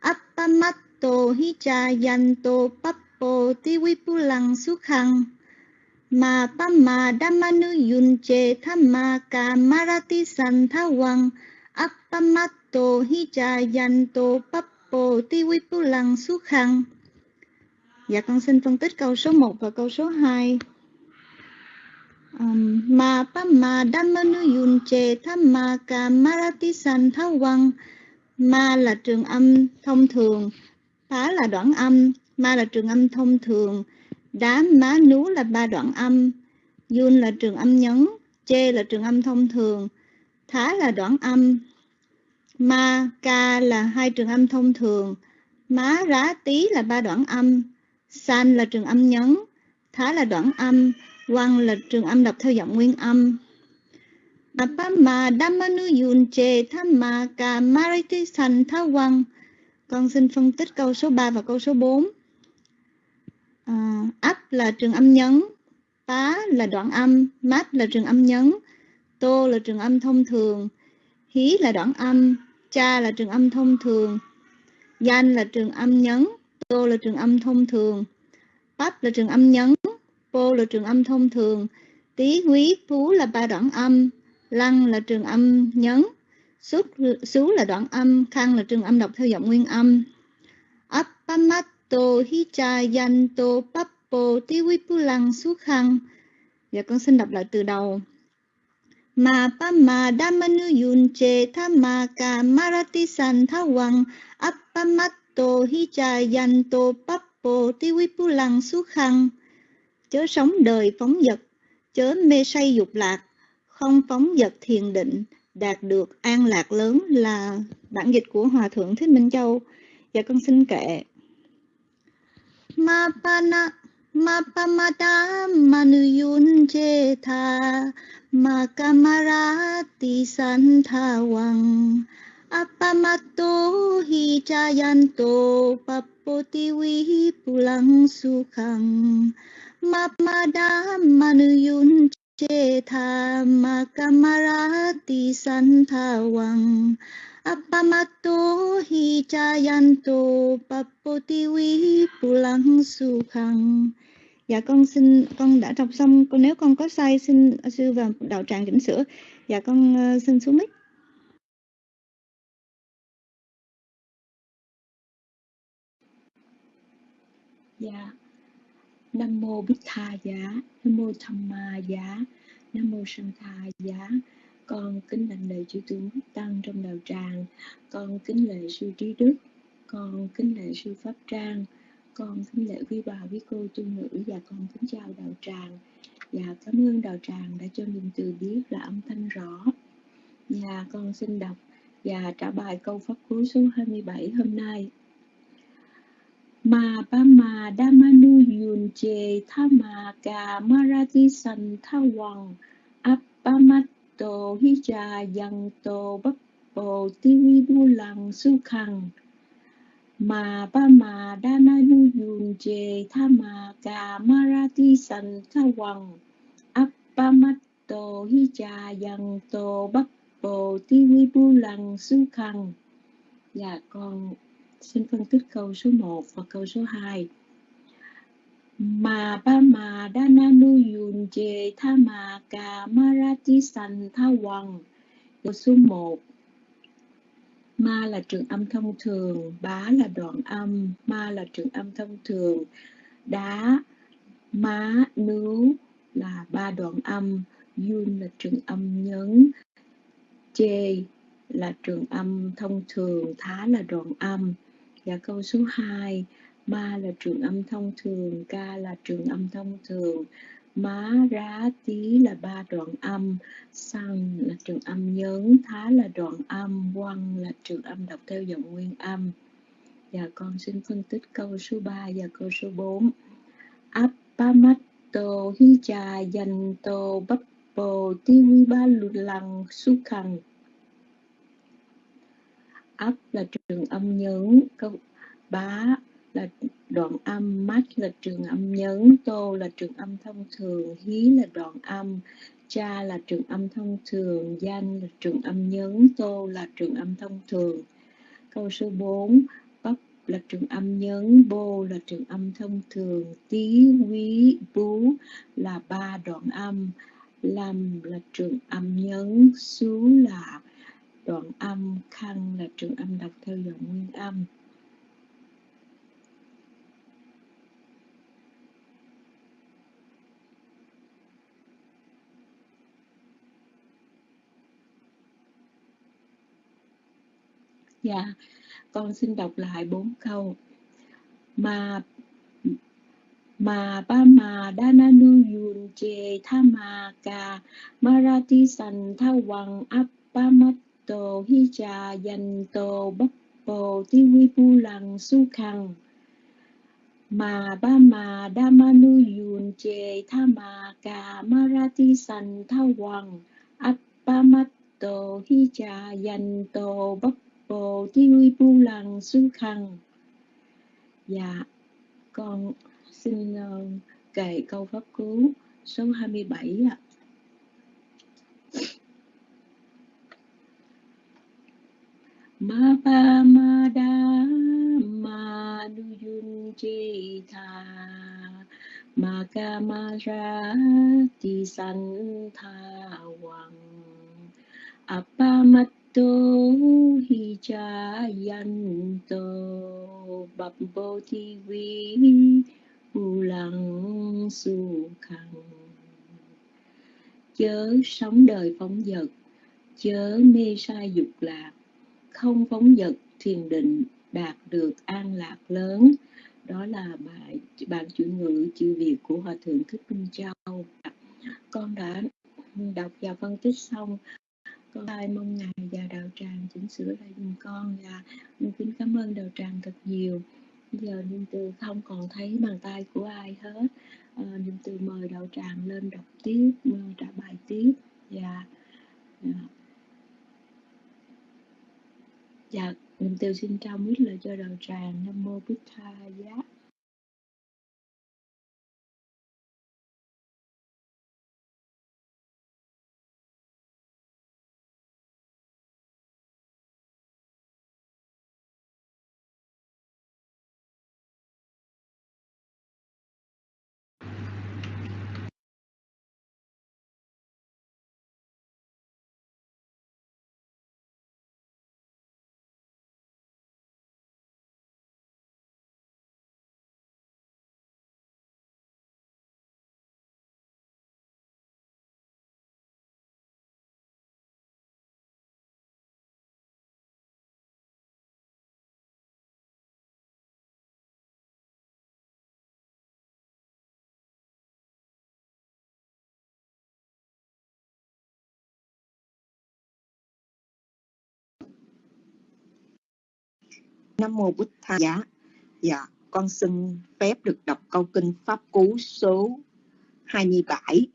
appamatto hi cha yanto pappo ti vipulang sukhang Ma pa ma dhammanu yunche thamma ka marati appamatto to hi cha yanto pappo ti su khang. Dạ con xin phân tích câu số 1 và câu số 2. Um, ma pa ma dhammanu yunche thamma ka marati santhavang Ma là trường âm thông thường, phá là đoạn âm, ma là trường âm thông thường, Đá má nú là ba đoạn âm, yun là trường âm nhấn, chê là trường âm thông thường, thá là đoạn âm, ma, ca là hai trường âm thông thường, má, rá, tí là ba đoạn âm, san là trường âm nhấn, thá là đoạn âm, quang là trường âm đọc theo giọng nguyên âm. Appa ma dhammanu yun che thamma ka mariti san tha quang. con xin phân tích câu số 3 và câu số 4. À, ấp là trường âm nhấn, pá là đoạn âm, mát là trường âm nhấn, tô là trường âm thông thường, hí là đoạn âm, cha là trường âm thông thường, danh là trường âm nhấn, tô là trường âm thông thường, bắp là trường âm nhấn, pô là trường âm thông thường, tí quý phú là ba đoạn âm, lăng là trường âm nhấn, Xúc, xú là đoạn âm, khăn là trường âm đọc theo giọng nguyên âm. Appamato hicha yanto pappo phú lăng xú khăn. Dạ con xin đọc lại từ đầu. Ma pa ma đa manu yun che tha ma ka marati san thawang appamato po ti pappo pu lăng su khăn. Chớ sống đời phóng dật chớ mê say dục lạc, không phóng dật thiền định, đạt được an lạc lớn là bản dịch của Hòa Thượng Thích Minh Châu. và con xin kệ. Ma pa na ma pa ma đa manu yun che tha มากมราติสันทาวัง อัปมาตุหิจายันโตปปติวิปุลังสุขังมัปมาดามมนุยุนเจธามากมราติสันทาวัง อัปมาตุหิจายันโตปปติวิปุลังสุขัง dạ con xin con đã đọc xong. Con nếu con có sai xin sư và đạo tràng chỉnh sửa. Dạ con uh, xin xuống mic. Dạ. Nam mô Bích Tha Giá, Nam mô Tham Ma Giá, Nam mô Sanh Tha Giá. Con kính đảnh lễ chư tướng tăng trong đạo tràng, con kính lễ sư trí đức, con kính lễ sư pháp trang, con kính lễ quý bà, quý cô, tu nữ và con kính chào đạo tràng. Và cảm ơn đạo tràng đã cho mình từ biết là âm thanh rõ. Và con xin đọc và trả bài câu pháp cú số 27 hôm nay ma ba ma nu yun che thama ka marati san thawang appamato cha yang to bappo tivi bu lang su khang ma ba ma đa na nu yun je tha ma ka ti san to hi cha yang to bappo tivi bu lang su khang dạ con, Xin phân tích câu số 1 và câu số 2. Mà ba mà đa na nu yun je tha ma gamara ti san tha wang. Câu số 1. Ma là trường âm thông thường, bá là đoạn âm, ma là trường âm thông thường, đá, má, nú là ba đoạn âm, yun là trường âm nhấn, chê là trường âm thông thường, thá là đoạn âm. Và câu số 2, ma là trường âm thông thường, ca là trường âm thông thường, má, rá, tí là ba đoạn âm, sang là trường âm nhấn, thá là đoạn âm, quăng là trường âm đọc theo giọng nguyên âm. Và con xin phân tích câu số 3 và câu số 4. Appamato hicha yanto bappo tiwiba lăng su khăn là trường âm nhấn câu bá là đoạn âm mát là trường âm nhấn, tô là trường âm thông thường, hí là đoạn âm, cha là trường âm thông thường, danh là trường âm nhấn, tô là trường âm thông thường. Câu số 4 bắp là trường âm nhấn, bô là trường âm thông thường, tí, quý, bú là ba đoạn âm. Lâm là trường âm nhấn, xú là đoạn âm khăn là trường âm đọc theo dòng nguyên âm. Dạ, con xin đọc lại bốn câu. Mà mà ba mà đa na nu yun che tha ma ca marati san tha wang appamat hi cha danh tô bắp bồ ti vi pu lăng su khang mà ba mà đa ma nu yun che tha ma ca marati san tha wang appa hi cha danh tô bắp bồ ti bu Lần su khăn dạ con xin uh, kể câu pháp cứu số 27 ạ. Ma pa ma da ma nu yun chi tha. Ma ca ma ra ti san tha wang tu hi cha yanto bập bồ thi vi u lăng su khăn chớ sống đời phóng dật, chớ mê sai dục lạc. Không phóng dật, thiền định đạt được an lạc lớn. Đó là bài, bản chuyển ngữ, chữ việt của hòa thượng thích minh châu. Con đã đọc và phân tích xong con ai mong ngài và đạo tràng chỉnh sửa lại dùm con và con kính cảm ơn đạo tràng thật nhiều. Bây giờ niệm từ không còn thấy bàn tay của ai hết. À, niệm từ mời đạo tràng lên đọc tiếp trả bài tiếp. Và dạ. Và niệm từ xin trao mít lời cho đạo tràng. Nam mô bích tha giá. Nam mô Bụt Tha Giá. Dạ, con xin phép được đọc câu kinh Pháp Cú số 27.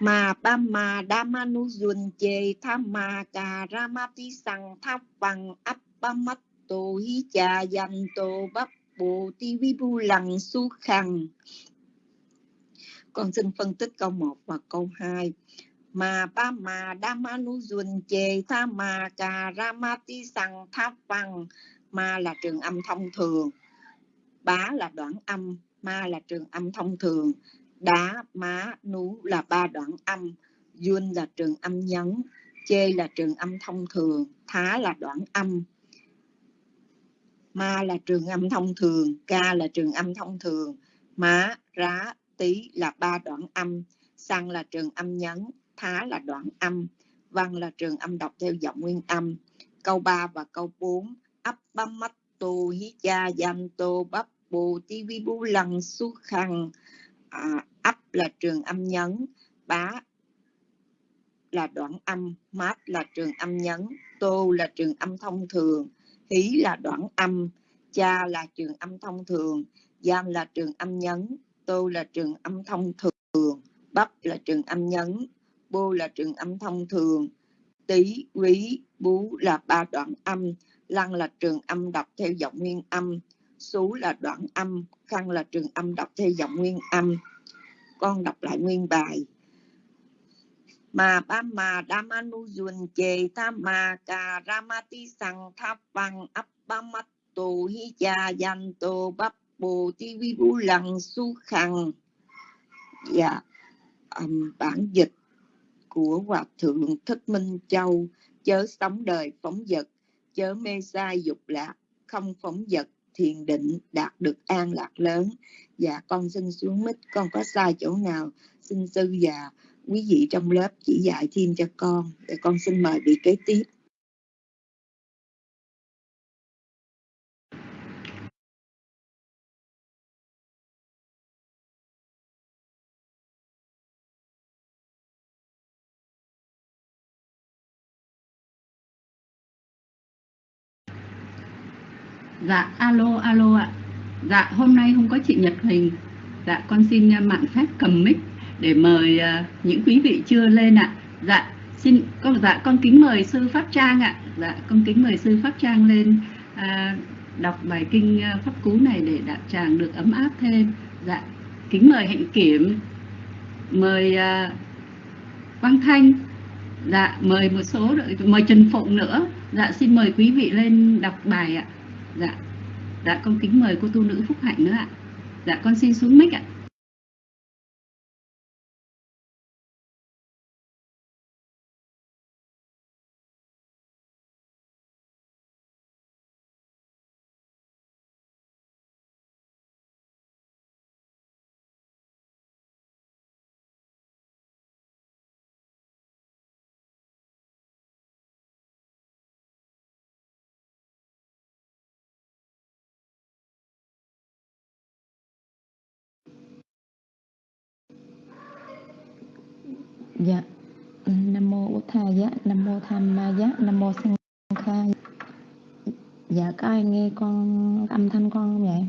Mà ba ma đa ma nu dùn chê tha ma cà ra ma ti sang tha bằng áp ba mắt tô hi cha dành tô bắp bộ ti vi bu lằng su khăn. Con xin phân tích câu 1 và câu 2 mà ba mà đa ma nu dùn chê tha mà cà ra ma ti sằng tha văn ma là trường âm thông thường. Bá là đoạn âm, ma là trường âm thông thường. Đá, má, nú là ba đoạn âm. Duyên là trường âm nhấn, chê là trường âm thông thường. Thá là đoạn âm. Ma là trường âm thông thường, ca là trường âm thông thường. Má, rá tí là ba đoạn âm. Xăng là trường âm nhấn thá là đoạn âm, văn là trường âm đọc theo giọng nguyên âm. Câu 3 và câu 4, ấp băm mắt tô hí cha giam tô bắp bù ti vi bu lăng su khăn. À, ấp là trường âm nhấn, bá là đoạn âm, mát là trường âm nhấn, tô là trường âm thông thường, hí là đoạn âm, cha là trường âm thông thường, giam là trường âm nhấn, tô là trường âm thông thường, bắp là trường âm nhấn, bô là trường âm thông thường. Tí quý bú là ba đoạn âm lăng là trường âm đọc theo giọng nguyên âm xú là đoạn âm khăn là trường âm đọc theo giọng nguyên âm. Con đọc lại nguyên bài. Mà ba mà nu dùn chê tha mà cà ramati sang tháp văn ấp ba mắt tù hi cha danh tù bắp bồ ti vi bu lăng su khăn dạ um, bản dịch của Hòa Thượng Thích Minh Châu, chớ sống đời phóng vật, chớ mê sai dục lạc, không phóng vật, thiền định, đạt được an lạc lớn. Dạ con xin xuống mít, con có sai chỗ nào, xin sư và quý vị trong lớp chỉ dạy thêm cho con. Để con xin mời vị kế tiếp. Dạ, alo, alo ạ. Dạ, hôm nay không có chị Nhật Huỳnh. Dạ, con xin à, mạn phép cầm mic để mời uh, những quý vị chưa lên ạ. Dạ, xin con dạ con kính mời sư pháp trang ạ dạ con kính mời sư pháp trang lên à, đọc bài kinh à, pháp cú này để đạo tràng được ấm áp thêm dạ kính mời hạnh kiểm mời à, quang thanh dạ mời một số mời trần phụng nữa dạ xin mời quý vị lên đọc bài ạ dạ. Dạ con kính mời cô tu nữ phúc hạnh nữa ạ. Dạ con xin xuống mic ạ. Dạ. Ừ, Nam mô Bổn tha giá, dạ. Nam mô Tham Ma giá, Nam mô Sanh Kha. Dạ. dạ có ai nghe con âm thanh con không vậy?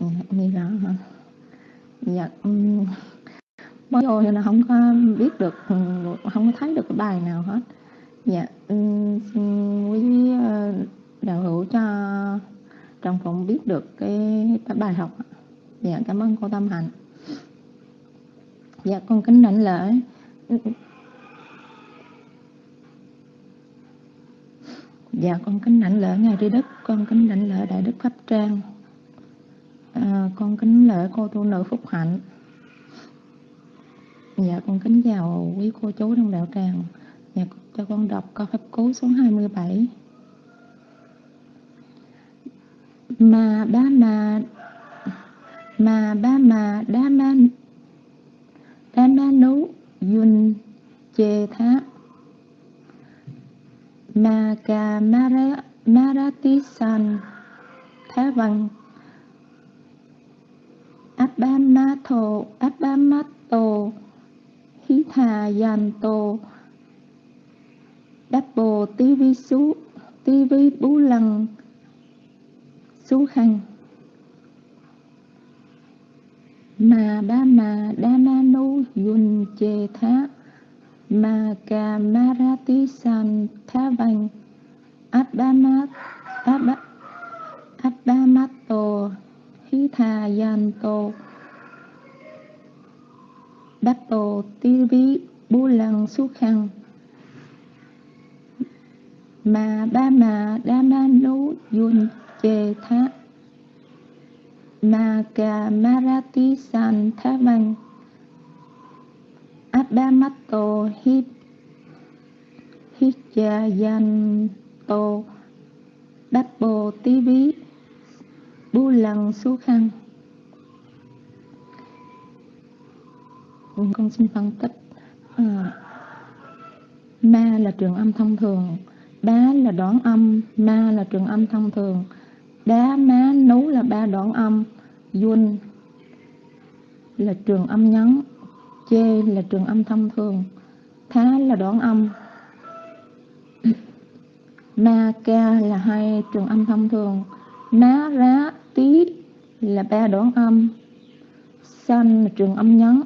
Ừ, nghe rõ hả? Dạ um, mới vô thì nên không có biết được không có thấy được cái bài nào hết. Dạ um, xin quý ờ, đạo hữu cho trong phòng biết được cái, cái bài học dạ cảm ơn cô tâm hạnh. Dạ con kính đảnh lễ. Dạ con kính đảnh lễ ngài tri đức con kính đảnh lễ đại đức pháp trang. À, con kính lễ cô tu nữ phúc hạnh. Dạ con kính chào quý cô chú trong đạo tràng. Dạ cho con đọc câu pháp cú số 27 mà ba mà mà ba mà đa ma đa ma nú yun chê thá. Ma ca mara marati san thá văn Abhamato thà Hita Yanto Double TV Su TV Bú Lăng Su Khanh Ma ba ma đa ma nu yun chê thá ma ca marati san tha vanh tha yan tô hitha tô Bappo tivi bu lăng su khăn Ma ba ma đa ma nu yun chê thá Magamarati Santhavan. San Abhamato Hip Hijayanto Bappo Tivi Bu Lăng Su Khăn Con xin phân tích à, Ma là trường âm thông thường Bá là đoán âm Ma là trường âm thông thường. Đá, má, nú là ba đoạn âm. Yun là trường âm nhấn Chê là trường âm thông thường. Thá là đoạn âm. Ma, ca là hai trường âm thông thường. Ná, rá, tí là ba đoạn âm. San là trường âm nhấn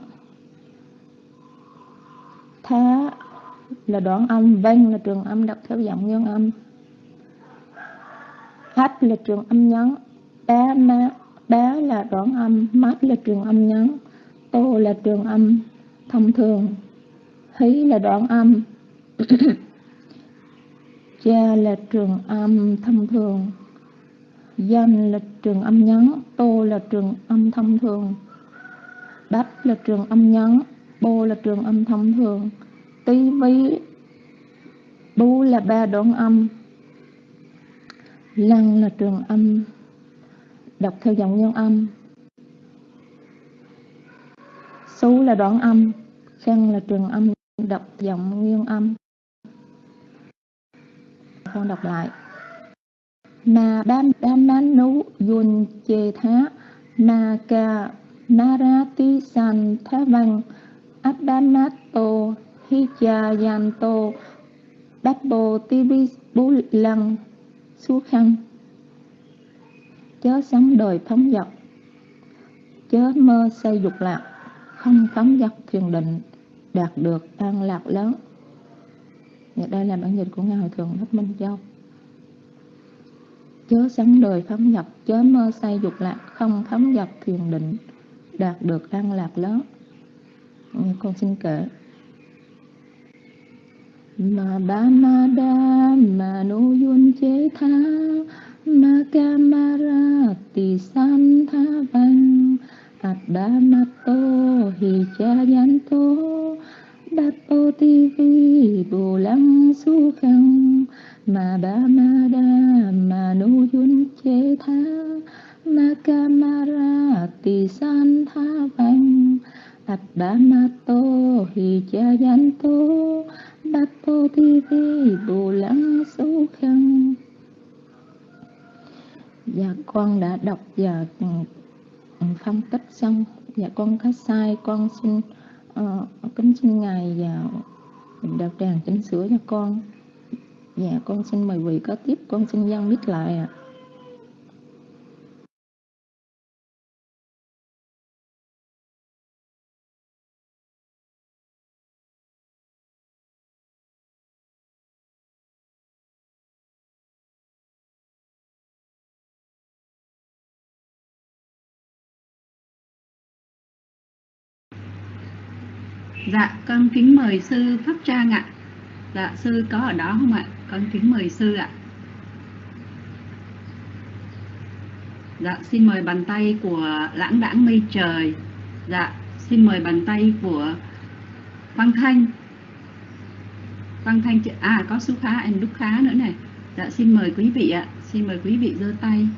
Thá là đoạn âm. Vang là trường âm đọc theo giọng nguyên âm. H là trường âm nhấn bé má, bé là đoạn âm Mát là trường âm nhấn Tô là trường âm thông thường. Hí là đoạn âm. Cha là trường âm thông thường. Danh là trường âm nhấn Tô là trường âm thông thường. Bách là trường âm nhấn Bô là trường âm thông thường. Tí ví Bú là ba đoạn âm. Lăng là trường âm. Đọc theo giọng nguyên âm. Số là đoạn âm. Khăn là trường âm. Đọc giọng nguyên âm. Con đọc lại. Na đam đam nán nú Yun chê thá. Na ca Narati san thá văn. Abhamato Hijayanto Dabbo Tivi Bú Lăng. Su khăn Chớ sống đời phóng dật Chớ mơ xây dục lạc. Không phóng dật thiền định đạt được an lạc lớn. Và đây là bản dịch của ngài hội thượng thích minh châu. Chớ sống đời phóng dật chớ mơ say dục lạc. Không phóng dật thiền định đạt được an lạc lớn. Dạ, con xin kể. Ma ba ma đa ma nu yun chế tha, ma ca ma ra ti san tha văn at ba ma to hi cha yan to bát tô ti vi bồ lăng su khăn ma ba ma đa ma nu yun chế tha, ma ca ma ra ti san tha văn at ba ma to hi cha yan to bát tô thi vi bồ lăng số khăn. Dạ con đã đọc và phân tích xong. Dạ con có sai con xin uh, kính xin ngài và đạo tràng chỉnh sửa cho con. Dạ con xin mời vị có tiếp con xin dân biết lại ạ. Dạ, con kính mời sư Pháp Trang ạ. Dạ, sư có ở đó không ạ? Con kính mời sư ạ. Dạ, xin mời bàn tay của lãng đãng mây trời. Dạ, xin mời bàn tay của Văn Thanh. Văn Thanh, à có Su Khá, anh Đúc Khá nữa này. Dạ, xin mời quý vị ạ. Xin mời quý vị giơ tay.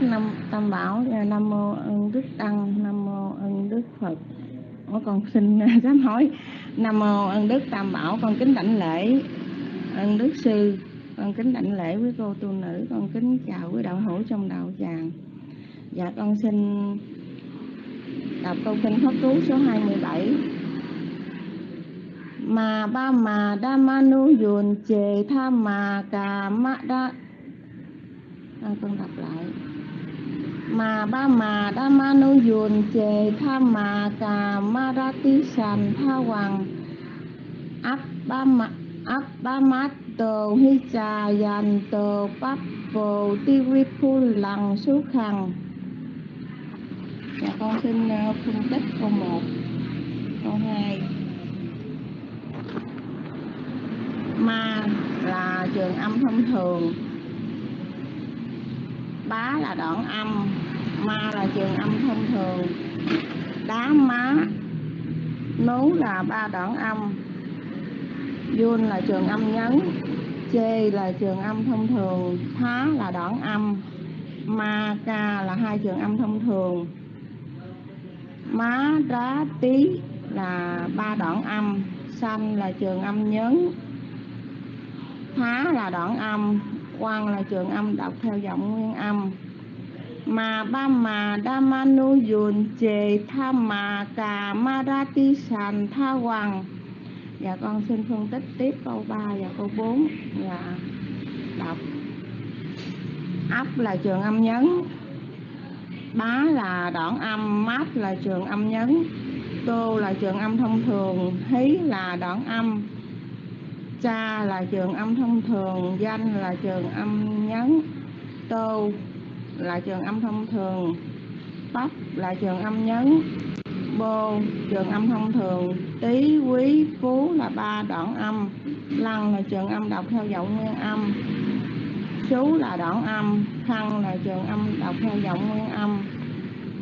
nam năm tam bảo ờ, nam mô ân đức tăng nam mô ân đức phật. Ủa, con xin dám hỏi nam mô ân đức tam bảo con kính đảnh lễ. Ân đức sư con kính đảnh lễ với cô tu nữ. Con kính chào quý đạo hữu trong đạo tràng. Dạ con xin đọc câu kinh pháp cú số 27 mà ba mà đa ma nu dùn chề tha mà cà ma đa à, con đọc lại mà ba mà đa ma nu yun chề tha mà cà ma ra ti sàn tha hoàng. Áp ba ma, áp ba mát tờ hi trà dàn tờ bắp bồ ti vi phu lằng số khằng dạ con xin ờ, phân tích câu một, câu hai. Ma là trường âm thông thường bá là đoạn âm, ma là trường âm thông thường. Đá má, nú là ba đoạn âm. Yun là trường âm nhấn. Chê là trường âm thông thường. Thá là đoạn âm. Ma, ca là hai trường âm thông thường. Má, đá, tí là ba đoạn âm. Xanh là trường âm nhấn. Thá là đoạn âm. Quan là trường âm đọc theo giọng nguyên âm. Mà ba mà đa ma nu dùn chề tha mà cà ma ra ti sàn tha hoàng. Dạ con xin phân tích tiếp câu 3 và câu 4 dạ đọc. Ấp là trường âm nhấn. Bá là đoạn âm. Mát là trường âm nhấn. Tô là trường âm thông thường. Hí là đoạn âm cha là trường âm thông thường, danh là trường âm nhấn tô là trường âm thông thường, tóc là trường âm nhấn, bô trường âm thông thường, tý, quý, phú là ba đoạn âm, lăng là trường âm đọc theo giọng nguyên âm chú là đoạn âm, khăn là trường âm đọc theo giọng nguyên âm.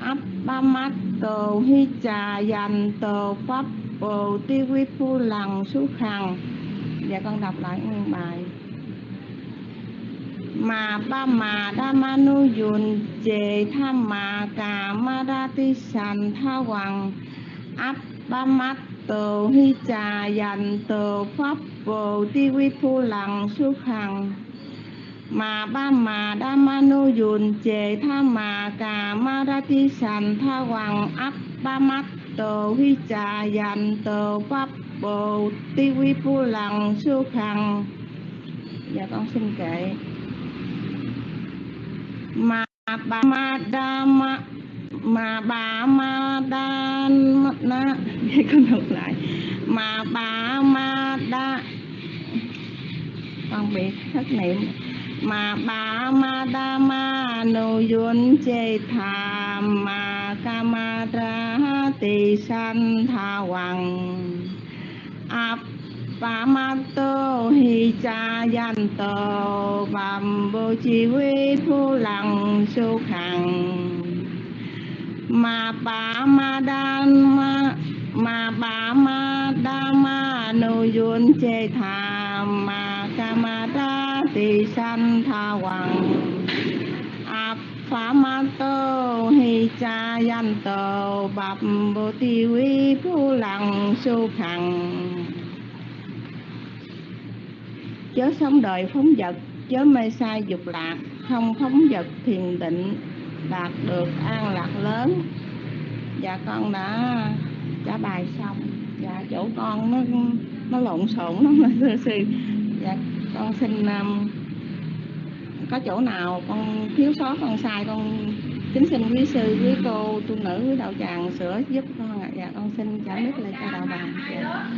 Ấp ba mắt tờ hi trà dành tờ pháp, bồ ti quý phu lằng sú khăn dạ con đọc lại nguyên bài. Mà ba mà đa ma nu yun chề tha mà cà ma ra ti sàn tha hoàng áp ba mắt tờ hi trà dành tờ pháp vô ti vi thu lặng su hằng mà ba mà đa ma nu yun chề tha mà cà ma ra ti sàn tha hoàng áp ba mắt tờ hi trà dành tờ pháp bồ ti vi phu lằng su khằng dạ con xin kệ mà bà ma đa ma mà bà ma đa na con đọc lại. Mà bà ma đa. Con bị thất niệm. Mà bà ma đa ma, nô yun chê tha. Ma ca ma ra tỳ san tha hoàng áp ma hi cha yan tô bàm bồ chi vi phu lăng su khẳng mà bà ma đan ma mà bà ma đa ma nô yun chê tha ma ca ma đa tỳ san tha hoàng áp phá ma tô cha yan tô bạp bồ tỳ vi phu lăng su khẳng chớ sống đời phóng vật chớ mê sai dục lạc. Không phóng vật thiền định đạt được an lạc lớn. Dạ con đã trả bài xong. Dạ chỗ con nó nó lộn xộn lắm. Thưa sư. Dạ con xin um, có chỗ nào con thiếu sót con sai con kính xin quý sư quý cô tu nữ quý đạo tràng sửa giúp con ạ dạ con xin trả nước lại cho đạo bàn dạ.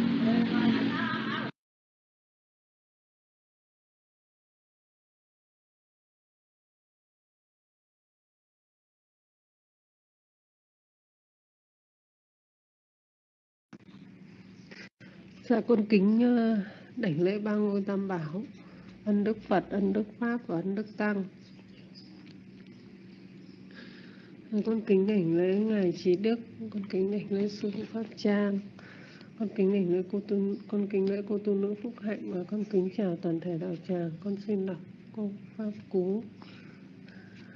Dạ con kính ờ, đảnh lễ ba ngôi tam bảo ân đức Phật, ân đức Pháp và ân đức Tăng. Dạ, con kính đảnh lễ ngài Trí Đức, con kính đảnh lễ sư phụ Pháp Trang, con kính đảnh lễ cô tu, con kính lễ cô tu nữ Phúc Hạnh và con kính chào toàn thể đạo tràng. Con xin đọc câu Pháp Cú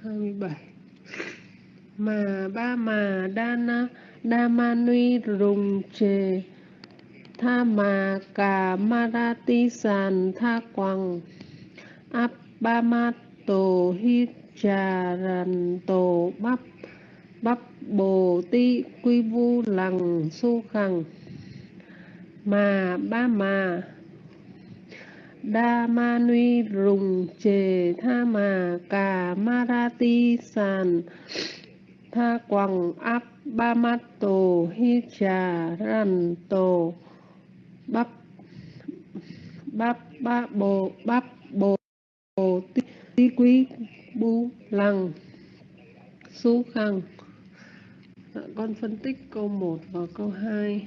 27 mà ba mà đa đa ma nuy rùng chề tha mà cà marati sàn tha quằng áp ba ma tổ hi trà ràn tổ bắp bắp bồ ti quy vu lằng su khằng. Mà ba mà. Đa ma nuy rùng chề tha mà. Cà marati sàn. Tha quằng áp ba mát tổ hi trà rằn tổ bắp bắp ba bồ bắp bồ ti, ti quý bu lằng su khằng. Dạ, con phân tích câu 1 và câu 2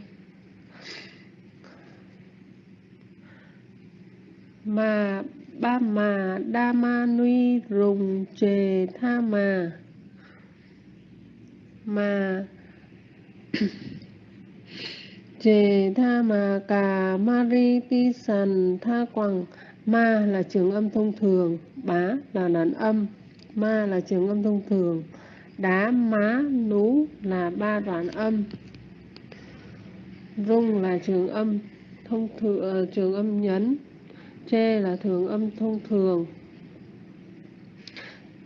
mà ba mà đa ma nuy rùng chề tha mà. Mà chề tha mà cà mari ti sàn tha quằng. Ma là trường âm thông thường. Bá là đàn âm. Ma là trường âm thông thường đá má nú là ba đoạn âm. Rung là trường âm thông thường trường âm nhấn. Chê là thường âm thông thường.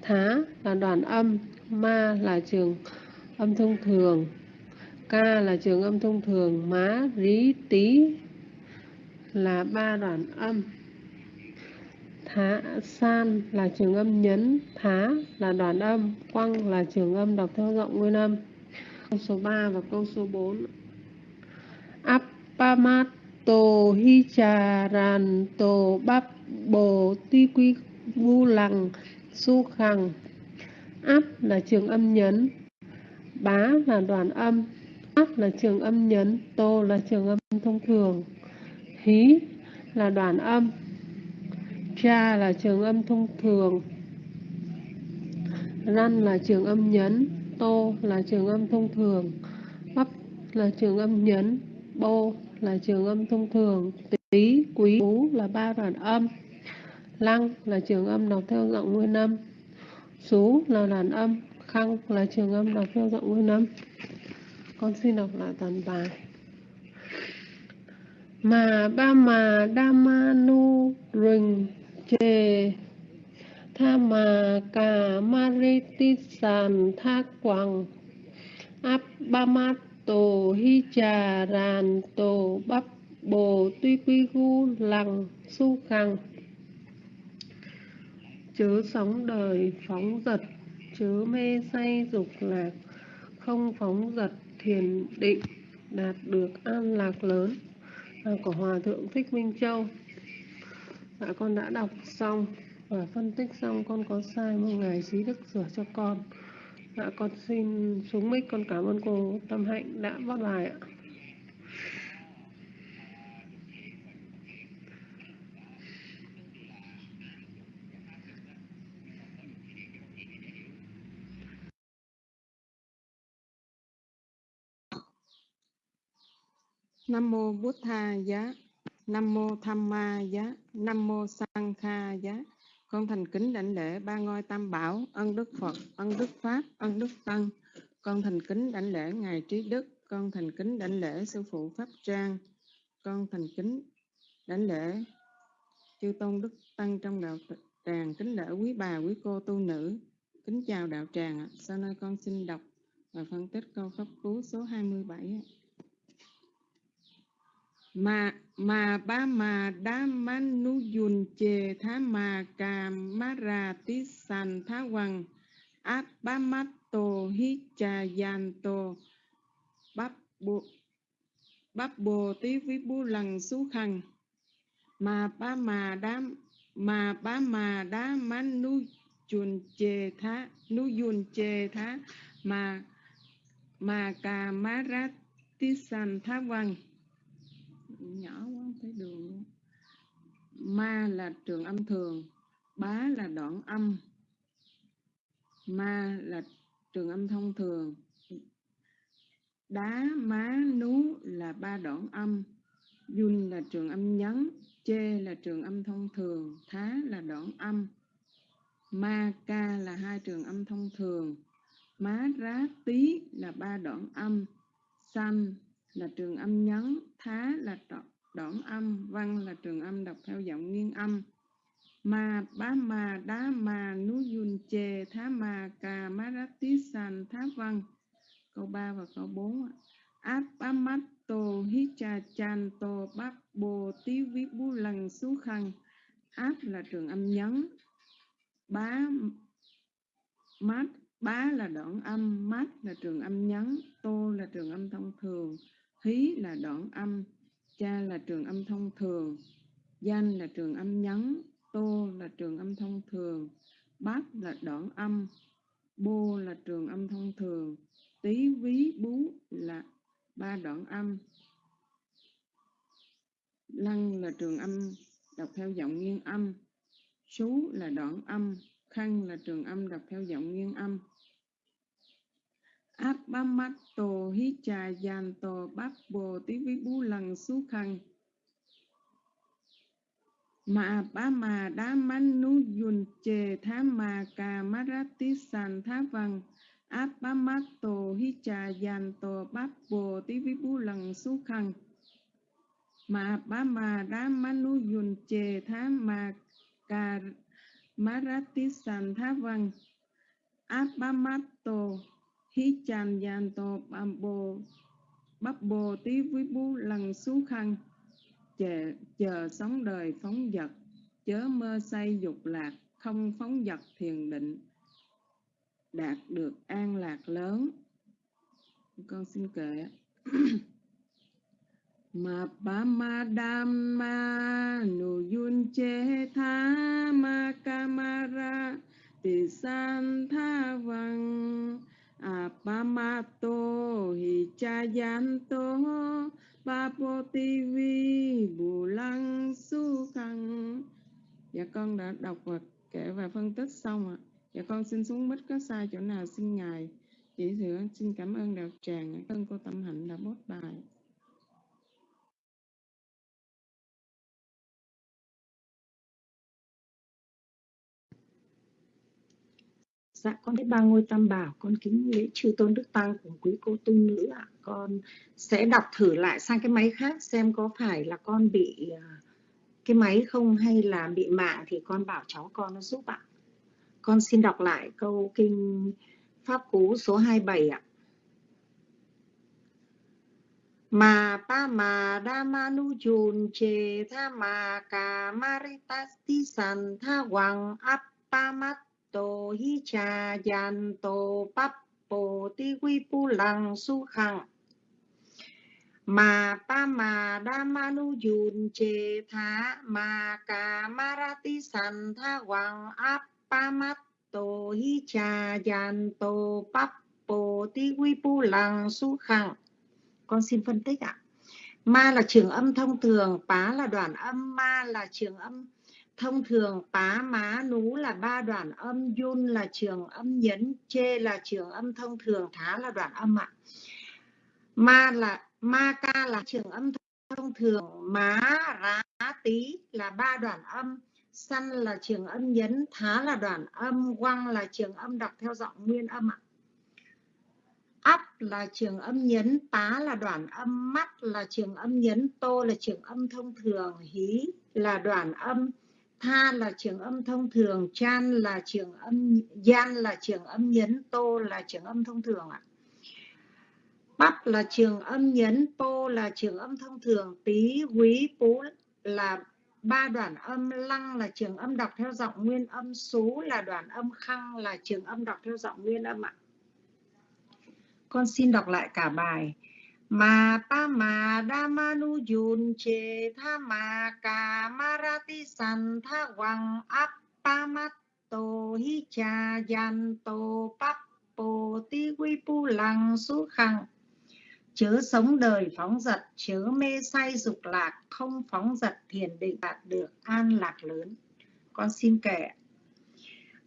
Thá là đoạn âm. Ma là trường âm thông thường. Ca là trường âm thông thường. Má, rí tí là ba đoạn âm thá san là trường âm nhấn, thá là đoạn âm quăng là trường âm đọc theo giọng nguyên âm. Câu số 3 và câu số 4 Appamato hicharanto bắp bồ ti quy vu lằng su khằng. Áp là trường âm nhấn, bá là đoạn âm áp là trường âm nhấn, tô là trường âm thông thường. Hí là đoạn âm cha là trường âm thông thường, răn là trường âm nhấn, tô là trường âm thông thường, bắp là trường âm nhấn, bô là trường âm thông thường tí quý ú là ba đoạn âm, lăng là trường âm đọc theo giọng nguyên âm, sú là đoạn âm, khăng là trường âm đọc theo giọng nguyên âm. Con xin đọc lại toàn bài. Mà ba mà đa ma nu rình chê. Tha mà cà ti sàn tha quằng áp ba ma tổ hi trà ràn tổ bắp bồ tuy quy gu lằng su khằng. Chớ sóng đời phóng dật chớ mê say dục lạc. Không phóng dật thiền định đạt được an lạc lớn. À, của hòa thượng thích minh châu dạ con đã đọc xong. Và phân tích xong con có sai mong ngài trí đức sửa cho con. Dạ con xin xuống mic con cảm ơn cô tâm hạnh đã bắt bài ạ. Nam mô Bụt Tha giá, Nam mô Tham Ma giá, Nam mô Sang Kha giá. Con thành kính đảnh lễ ba ngôi tam bảo, ân đức Phật, ân đức Pháp, ân đức Tăng. Con thành kính đảnh lễ ngài Trí Đức, con thành kính đảnh lễ sư phụ Pháp Trang. Con thành kính đảnh lễ chư tôn đức tăng trong đạo tràng, kính lễ quý bà, quý cô tu nữ. Kính chào đạo tràng. Sau đây con xin đọc và phân tích câu pháp cú số 27 mươi mà mà ba mà đa man nu yun chê tha mà cà ma ra tí sàn tha hoàng áp ba mắt tô hi cha yan tô bắp bộ bắp bồ tí vi bu lằng su khăn mà ba mà đa mà ba mà đa man nu yun chê tha, nu yun chê tha. Mà mà cà ma ra tí sàn tha hoàng nhỏ quá không thấy đường. Luôn ma là trường âm thường, bá là đoạn âm. Ma là trường âm thông thường. Đá, má, nú là ba đoạn âm. Dun là trường âm nhấn, chê là trường âm thông thường, thá là đoạn âm. Ma, ca là hai trường âm thông thường. Má, rá tí là ba đoạn âm. San là trường âm nhấn, thá là đoạn âm, văn là trường âm đọc theo giọng nghiêng âm. Ma bá ma đá ma nú yun chê thá ma cà má rá tí san thá văn. Câu 3 và câu 4. Áp bá mắt tô hí cha chan tô bác bồ tí viết bú lần xú khăn. Áp là trường âm nhấn. Bá mát bá là đoạn âm, mát là trường âm nhấn, tô là trường âm thông thường hí là đoạn âm, cha là trường âm thông thường, danh là trường âm nhấn tô là trường âm thông thường, bát là đoạn âm, bô là trường âm thông thường tí ví, bú là ba đoạn âm. Lăng là trường âm, đọc theo giọng nghiêng âm sú là đoạn âm khăn là trường âm, đọc theo giọng nghiêng âm áp bá mắt tổ hí trà giàn tổ bắp bồ tí vi bú lần xú khăn mà ba mà đá mắn nú dùn chề thá mà cà má rát tí sàn thá văn áp bá mắt tổ hí trà giàn tổ bắp bồ tí vi bú lần xú khăn mà ba mà đá mắn nú dùn chề thá mà cà má rát tí sàn thá văn áp bá mắt tổ hí chan yan to bam bồ bắp bồ tí với bú lăng xú khăn. Chờ, chờ sống đời phóng vật chớ mơ say dục lạc không phóng vật thiền định. Đạt được an lạc lớn. Con xin kể. Mà pa ma đam ma nu yun che tha ma kamara ti san tha vang Apamato Hichayanto Papotivi Bù Lăng Su Khăn Dạ con đã đọc và kể và phân tích xong ạ. Dạ con xin xuống mít có sai chỗ nào xin Ngài chỉ sửa. Xin cảm ơn đạo tràng. Ơn cô Tâm Hạnh đã bốt bài. Dạ con biết ba ngôi tam bảo con kính lễ chư tôn đức tăng của quý cô tu nữ ạ. Con sẽ đọc thử lại sang cái máy khác xem có phải là con bị à, cái máy không hay là bị mạng thì con bảo cháu con nó giúp ạ. Con xin đọc lại câu kinh Pháp Cú số 27 ạ. Mà pa mà đa ma nu chun chê tha mà ca maritas ti san tha hoàng áp Appamatto hi cha yanto pappo ti quy pu lăng su khang mà pa mà đa ma nu yun chê tha mà ca ma ra ti san tha hoàng áp pa mắt tô hi cha yan tô pap po ti quy pu lăng su khang con xin phân tích ạ. Ma là trường âm thông thường, pá là đoạn âm, ma là trường âm thông thường, pá má nú là ba đoạn âm, yun là trường âm nhấn, chê là trường âm thông thường, thá là đoạn âm ạ. Ma là, ma ca là trường âm thông thường, má, rá tí là ba đoạn âm săn là trường âm nhấn, thá là đoạn âm, quăng là trường âm đọc theo giọng nguyên âm ạ. Ấp là trường âm nhấn, tá là đoạn âm, mắt là trường âm nhấn, tô là trường âm thông thường, hí là đoạn âm tha là trường âm thông thường, chan là trường âm, gian là trường âm nhấn, tô là trường âm thông thường ạ. Bắp là trường âm nhấn po là trường âm thông thường. Tí quý, pú là ba đoạn âm, lăng là trường âm đọc theo giọng nguyên âm số là đoạn âm, khăng là trường âm đọc theo giọng nguyên âm ạ. Con xin đọc lại cả bài ma pa ma đa ma nu yun che tha ma ca ma ra ti san tha wang ap pa mat to hi cha yan to pap po ti quy pu lăng su khăng chớ sống đời phóng dật, chớ mê say dục lạc, không phóng dật thiền định đạt được an lạc lớn. Con xin kể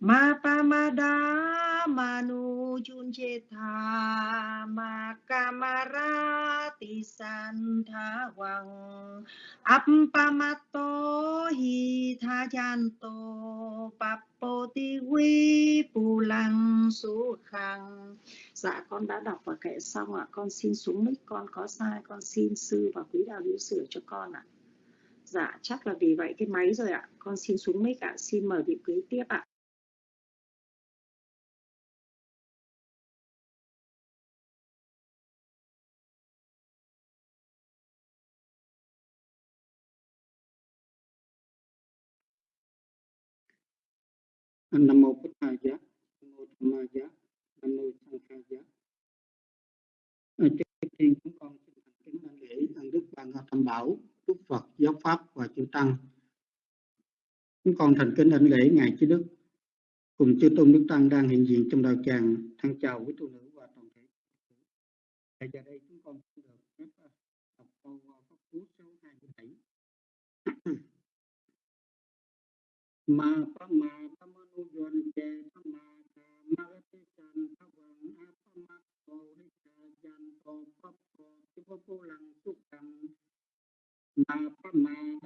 ma pa ma da manu chun che tha ma kamara ti san tha wang appamato hi tha chan to papo ti quy pu lăng su khang dạ con đã đọc và kệ xong ạ. Con xin xuống mic, con có sai, con xin sư và quý đạo hữu sửa cho con ạ. Dạ chắc là vì vậy cái máy rồi ạ. Con xin xuống mic ạ. Xin mời vị quý tiếp ạ. Nam mô bổn thầy giá nam mô tham ma giá nam mô sanh kha giá ờ, trước tiên chúng con xin thành kính đảnh lễ ân đức ban ngọc tam bảo, đức phật, giáo pháp và chư tăng. Chúng con thành kính đảnh lễ ngài chư đức. Cùng chư tôn đức tăng đang hiện diện trong đạo tràng thân chào quý tu nữ và toàn thể tại giờ đây chúng con xin được phép ờ, đọc câu ờ, pháp cú số 27 ma pháp ma pa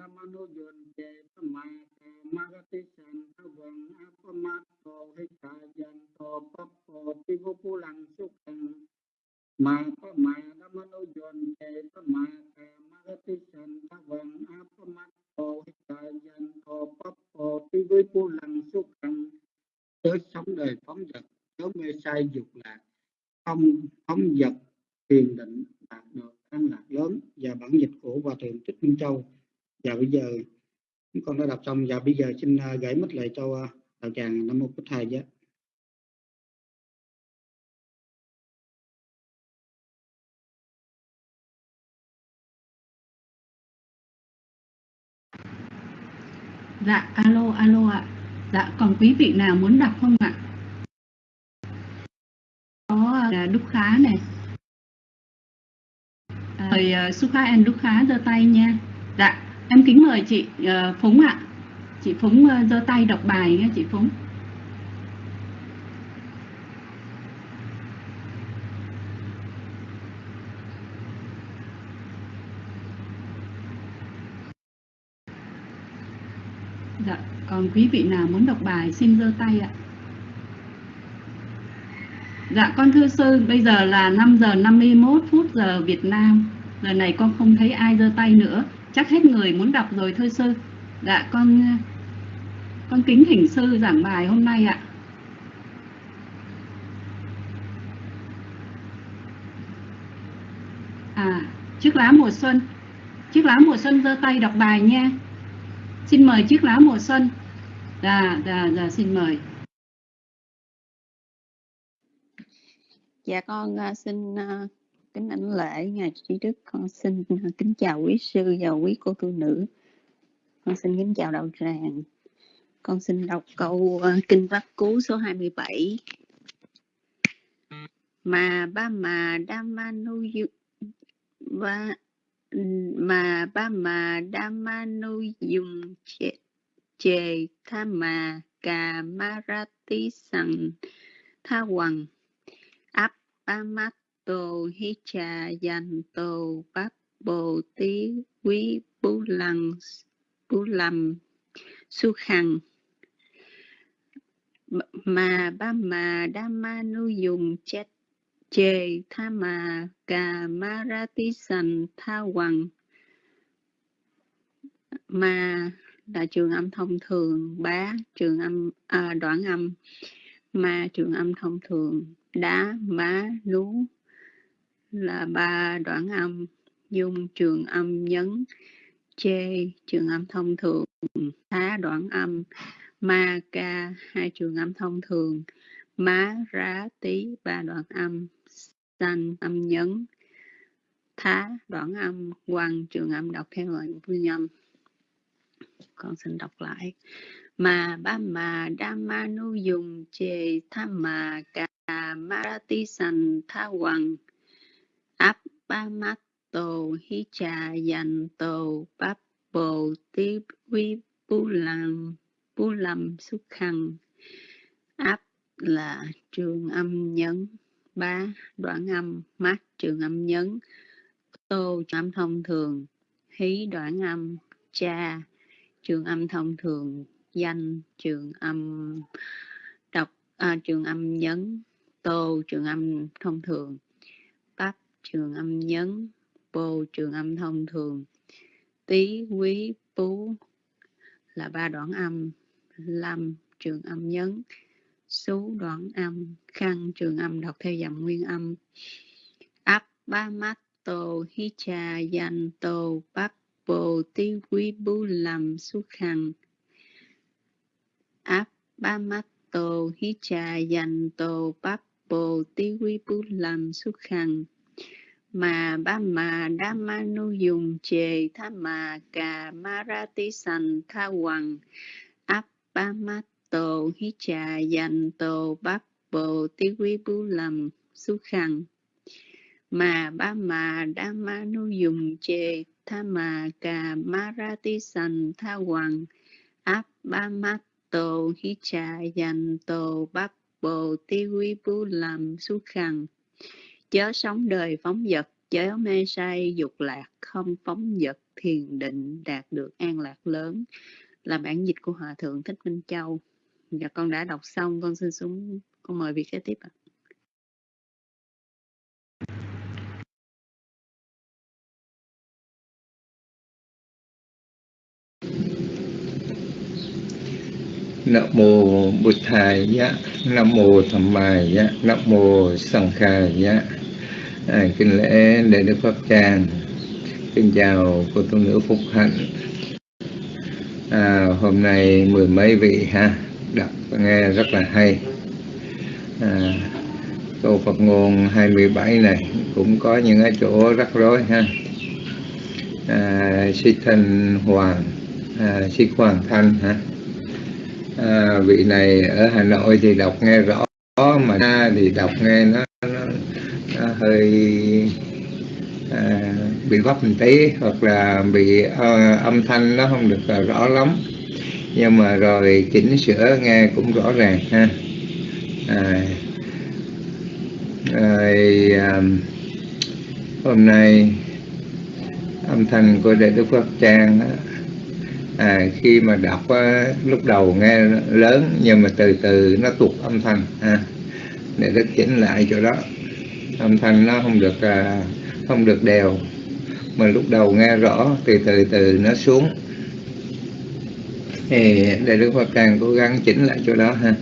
ma nu yon che pa với lăng sống đời phóng mê say dục lạc. Không phóng dật thiền định đạt được an lạc lớn. Và bản dịch của hòa thượng thích minh châu. Và bây giờ, con đã đọc xong. Và bây giờ xin à, gửi mất lại cho à, đạo tràng nam mô bích thầy giá Dạ, alo, alo ạ. Dạ, còn quý vị nào muốn đọc không ạ? Có là Đức Khá này. À, mời uh, à, Sukha and Đức Khá giơ tay nha. Dạ, em kính mời chị uh, Phúng ạ. Chị Phúng uh, giơ tay đọc bài nha chị Phúng. Dạ, còn quý vị nào muốn đọc bài xin giơ tay ạ. Dạ con thưa sư, bây giờ là 5 giờ 51 phút giờ Việt Nam. Lần này con không thấy ai giơ tay nữa. Chắc hết người muốn đọc rồi thưa sư. Dạ con con kính thỉnh sư giảng bài hôm nay ạ. À, chiếc lá mùa xuân. Chiếc lá mùa xuân giơ tay đọc bài nha. Xin mời chiếc lá mùa xuân. dạ dạ dạ xin mời. Dạ con à, xin à, kính ảnh lễ ngài trí đức. Con xin à, kính chào quý sư và quý cô tu nữ. Con xin kính chào đạo tràng. Con xin đọc câu kinh pháp cú số 27 mà ba mà đa yu- ba mà ba mà Dhamanu dùng chề, chề tha mà cà ma ra tí sằng tha hoàng áp ba mắt tô hi trà dành tô bát bồ tí quý bú lăng bú lầm su khằng mà ba mà đa ma nu dùng chết chê tha mà cà ti sành tha hoàng mà là trường âm thông thường bá trường âm à, đoạn âm. Ma trường âm thông thường đá má nú là ba đoạn âm. Dung trường âm nhấn chê trường âm thông thường thá đoạn âm. Ma ca hai trường âm thông thường. Má rá tí ba đoạn âm sanh âm nhấn, thá, đoạn âm quan trường âm đọc theo lệnh vui âm con xin đọc lại. Mà ba mà đa ma nu dùng chề tha mà cà marati sanh tha hoàng áp ba mắt tổ hi trà dành tổ bắp bồ tí quy bu làm bu lâm xuất khăn áp là trường âm nhấn ba đoạn âm mắt trường âm nhấn. Tô trường âm thông thường. Hí đoạn âm cha trường âm thông thường. Danh trường âm đọc à, trường âm nhấn. Tô trường âm thông thường. Bắp trường âm nhấn. Bô trường âm thông thường. Tí quý bú là ba đoạn âm. Lâm trường âm nhấn số đoạn âm khăn trường âm, đọc theo dòng nguyên âm. Áp ba mắt tô hi trà danh tô bắp bồ tí quý bú làm su khăn áp ba mắt tô hi trà dành tô bắp bồ quý bú làm su khăn mà ba mà đa ma nu dùng chề, tha mà cà ma ra tí sành tha hoàng áp ba tô hi trà, dành tô bắp, bồ tí quý bú lầm su khăn mà ba mà đa ma nu dùng chê, tha mà cà ma ra tí sành, tha hoàng. Áp ba mắt tô hi trà, dành tô bắp, bồ tí quý bú lầm su khăn chớ sống đời phóng vật, chớ mê say dục lạc, không phóng vật thiền định đạt được an lạc lớn. Là bản dịch của hòa thượng thích minh châu dạ con đã đọc xong. Con xin xuống con mời vị kế tiếp ạ. Nam mô Bụt Thầy giá, Nam mô Tham Mai giá, Nam mô Sàng Khai giá. À, kính lễ để Đức Pháp Tràng, kính chào cô tu nữ Phúc Hạnh. À, hôm nay mười mấy vị ha, đọc nghe rất là hay. À, câu Phật ngôn 27 này cũng có những cái chỗ rắc rối ha. À, Si Thanh Hoàng, à, Si Hoàng Thanh ha à, vị này ở Hà Nội thì đọc nghe rõ mà ra thì đọc nghe nó, nó, nó hơi à, bị vấp một tí hoặc là bị à, âm thanh nó không được rõ lắm nhưng mà rồi chỉnh sửa nghe cũng rõ ràng ha. À, rồi, à, hôm nay âm thanh của Đại Đức Pháp Trang đó, à, khi mà đọc á, lúc đầu nghe lớn nhưng mà từ từ nó tụt âm thanh ha. Để đức chỉnh lại chỗ đó. Âm thanh nó không được à, không được đều. Mà lúc đầu nghe rõ từ từ từ nó xuống thì để đức phật càng cố gắng chỉnh lại chỗ đó ha.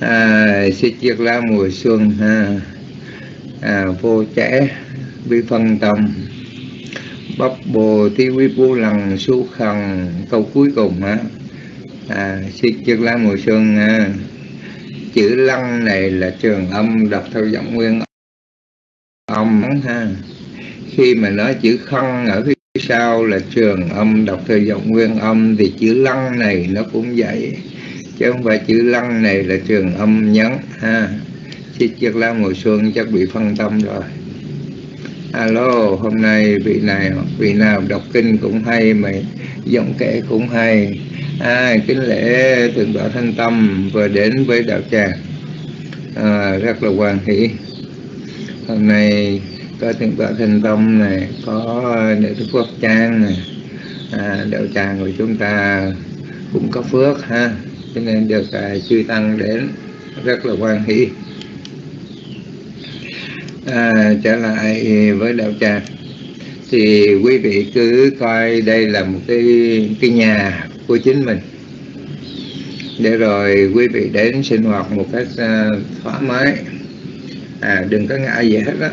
À, xích chiếc lá mùa xuân ha. À, vô trẻ bi phân tâm. Bắp bồ ti quy bu lằng su khần câu cuối cùng ha. à, xin chư la mùa xuân ha, chữ lăng này là trường âm đọc theo giọng nguyên âm ha. Khi mà nói chữ khăn ở phía sau là trường âm đọc theo giọng nguyên âm thì chữ lăng này nó cũng vậy. Chứ không phải chữ lăng này là trường âm nhấn ha. Chiếc chiếc lá mùa xuân chắc bị phân tâm rồi. Alo hôm nay vị này vị nào đọc kinh cũng hay mà giọng kể cũng hay. À, kính lễ thượng tọa thanh tâm vừa đến với đạo tràng. À, rất là hoàn hỷ. Hôm nay có thượng tọa thanh tâm này có ờ, nữ cái quốc trang này. À, đạo tràng của chúng ta cũng có phước ha. Cho nên được à, chư tăng đến rất là hoan hỷ. À, trở lại với đạo tràng. Thì quý vị cứ coi đây là một cái cái nhà của chính mình. Để rồi quý vị đến sinh hoạt một cách uh, thoải mái. À đừng có ngại gì hết đó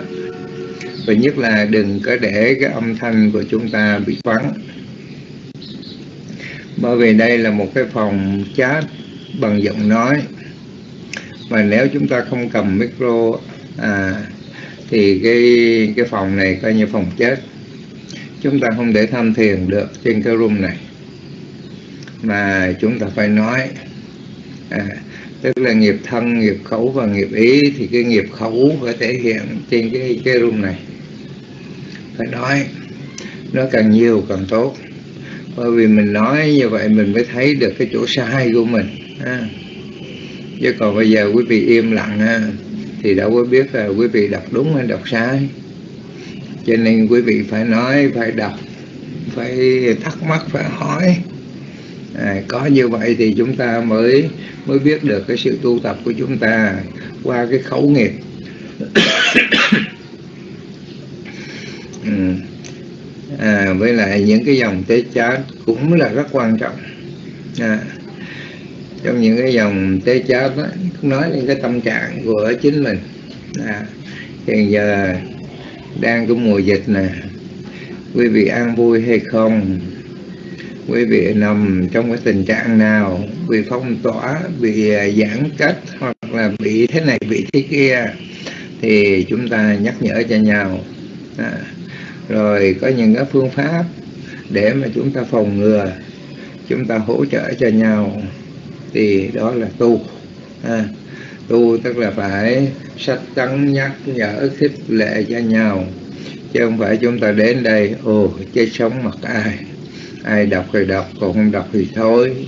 và nhất là đừng có để cái âm thanh của chúng ta bị vắng. Bởi vì đây là một cái phòng chat bằng giọng nói. Mà nếu chúng ta không cầm micro à, thì cái cái phòng này coi như phòng chết chúng ta không để tham thiền được trên cái room này. Mà chúng ta phải nói à, tức là nghiệp thân nghiệp khẩu và nghiệp ý thì cái nghiệp khẩu phải thể hiện trên cái cái room này phải nói. Nó càng nhiều càng tốt. Bởi vì mình nói như vậy mình mới thấy được cái chỗ sai của mình ha. chứ còn bây giờ quý vị im lặng ha, thì đâu có biết là quý vị đọc đúng hay đọc sai. Cho nên quý vị phải nói phải đọc phải thắc mắc phải hỏi. À, có như vậy thì chúng ta mới mới biết được cái sự tu tập của chúng ta qua cái khẩu nghiệp. ừ. à, với lại những cái dòng tế chát cũng là rất quan trọng. À, trong những cái dòng tế chát đó, nói lên cái tâm trạng của chính mình. À, hiện giờ đang có mùa dịch nè. Quý vị an vui hay không? Quý vị nằm trong cái tình trạng nào? Bị phong tỏa bị à, giãn cách hoặc là bị thế này bị thế kia? Thì chúng ta nhắc nhở cho nhau. À, rồi có những cái phương pháp để mà chúng ta phòng ngừa chúng ta hỗ trợ cho nhau. Thì đó là tu à, tu tức là phải sách tấn nhắc nhở khích lệ cho nhau chứ không phải chúng ta đến đây ồ chết sống mặc ai ai đọc thì đọc còn không đọc thì thôi.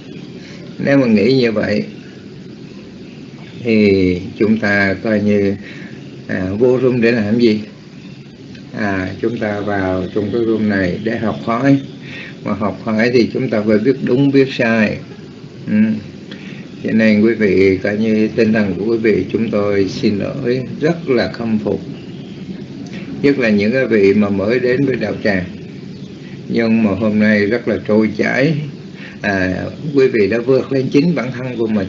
Nếu mà nghĩ như vậy thì chúng ta coi như à, vô rung để làm gì? À chúng ta vào trong cái room này để học hỏi. Mà học hỏi thì chúng ta phải biết đúng biết sai. Ừ. cho nên quý vị cả như tinh thần của quý vị chúng tôi xin lỗi rất là khâm phục. Nhất là những cái vị mà mới đến với đạo tràng. Nhưng mà hôm nay rất là trôi chảy. À, quý vị đã vượt lên chính bản thân của mình.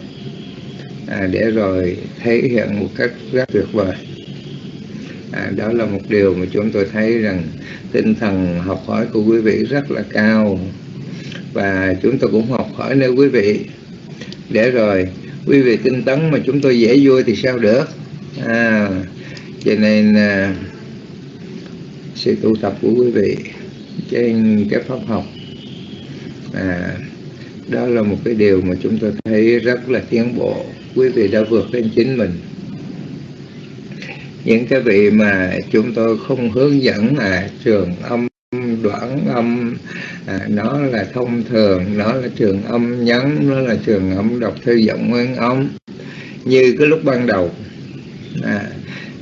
À, để rồi thể hiện một cách rất tuyệt vời à, đó là một điều mà chúng tôi thấy rằng tinh thần học hỏi của quý vị rất là cao. Và chúng tôi cũng học hỏi nơi quý vị. Để rồi quý vị tinh tấn mà chúng tôi dễ vui thì sao được? À, cho nên à, sự tu tập của quý vị trên cái pháp học à, đó là một cái điều mà chúng tôi thấy rất là tiến bộ. Quý vị đã vượt lên chính mình những cái vị mà chúng tôi không hướng dẫn là trường âm đoạn âm à, nó là thông thường nó là trường âm nhấn nó là trường âm đọc theo giọng nguyên âm. Như cái lúc ban đầu à,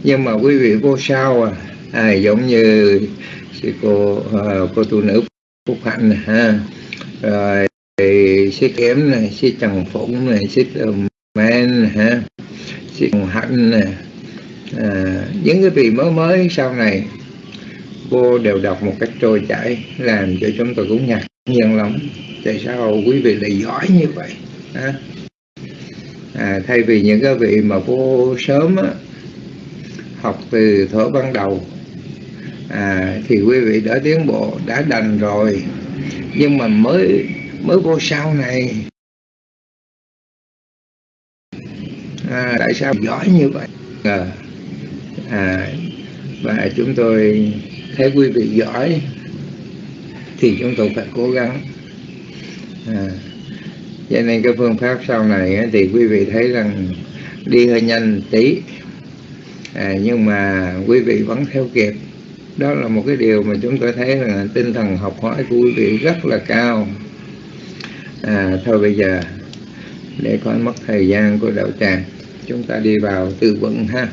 nhưng mà quý vị vô sao à, à giống như sư cô uh, cô tu nữ phúc hạnh này, ha. Rồi sư kém này sư trần phụng này sư men ha. Sư hạnh này à, những cái vị mới mới sau này cô đều đọc một cách trôi chảy làm cho chúng tôi cũng ngạc nhiên lắm. Tại sao quý vị lại giỏi như vậy à, à, thay vì những cái vị mà cô sớm á, học từ thuở ban đầu à, thì quý vị đã tiến bộ đã đành rồi. Nhưng mà mới mới vô sau này à, tại sao giỏi như vậy? À, à, và chúng tôi thấy quý vị giỏi thì chúng tôi phải cố gắng. À, cho nên cái phương pháp sau này thì quý vị thấy rằng đi hơi nhanh tí. À, nhưng mà quý vị vẫn theo kịp. Đó là một cái điều mà chúng tôi thấy là tinh thần học hỏi của quý vị rất là cao. À, thôi bây giờ để khỏi mất thời gian của đạo tràng chúng ta đi vào tư vấn ha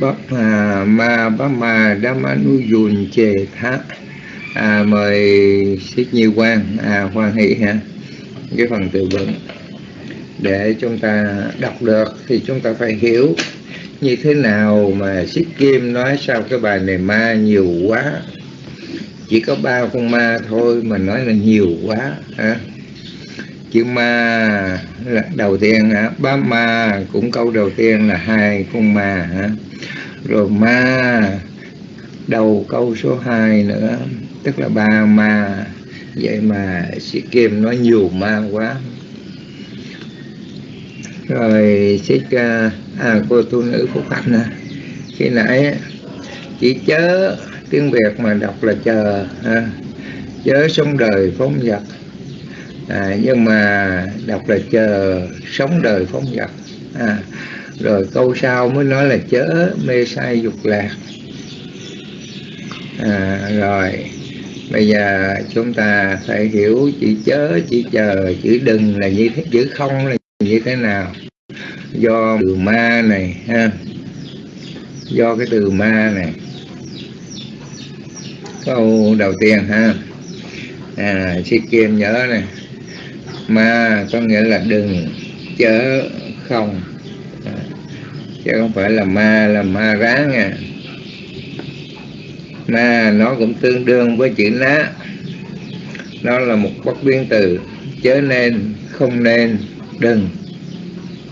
bác à, ma bác ma đa ma nu dùn chề thá à, mời xích như quan à, hoan hỷ ha cái phần từ vựng. Để chúng ta đọc được thì chúng ta phải hiểu như thế nào mà xích kim nói sao cái bài này ma nhiều quá. Chỉ có ba con ma thôi mà nói là nhiều quá hả? Chữ ma là đầu tiên hả? Ba ma cũng câu đầu tiên là hai con ma hả? Rồi ma đầu câu số 2 nữa tức là ba ma. Vậy mà sĩ kim nói nhiều ma quá. Rồi xích à, cô tu nữ phúc hạnh nè khi nãy chỉ chớ tiếng việt mà đọc là chờ ha. chớ sống đời phóng vật à, nhưng mà đọc là chờ sống đời phóng vật à, rồi câu sau mới nói là chớ mê sai dục lạc. À, rồi bây giờ chúng ta phải hiểu chữ chớ chữ chờ chữ đừng là như thế chữ không là như thế nào. Do từ ma này ha? Do cái từ ma này. Câu đầu tiên ha? À si kim nhớ này ma có nghĩa là đừng chớ không. À, chứ không phải là ma là ma ráng à. Ma nó cũng tương đương với chữ ná. Nó là một bất biến từ. Chớ nên không nên đừng.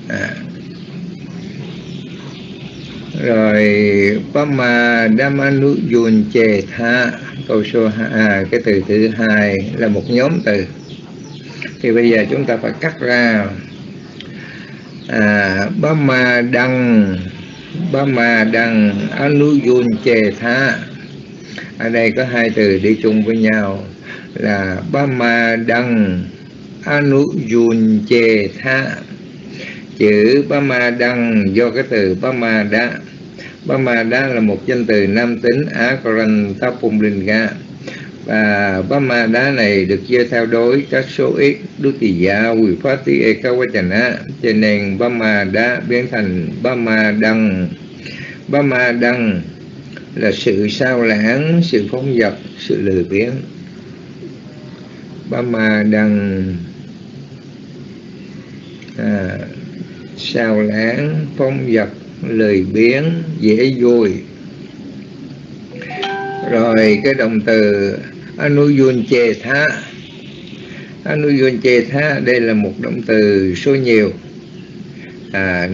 À. rồi Pama Damanu Yun Chê Tha câu số à, cái từ thứ hai là một nhóm từ thì bây giờ chúng ta phải cắt ra. À, Bama Đăng Bama Đăng Anu Yun Chê Tha. Ở đây có hai từ đi chung với nhau là ba ma Đăng Anu Yun Chê Tha. Chữ ba ma Đăng do cái từ ba ma Đa. Bama Đa là một danh từ nam tính Akaran Tapumlinga và Bama Đá này được chia theo đối các số ít Dutiya, Vipati, Ekawachana cho nên Bama Đá biến thành Bama Đăng. Bama Đăng là sự sao lãng, sự phóng dật, sự lười biếng. Bama Đăng à, sao lãng phóng dật lười biếng dễ vui. Rồi cái động từ anuyun chê tha anuyun tha đây là một động từ số nhiều. À,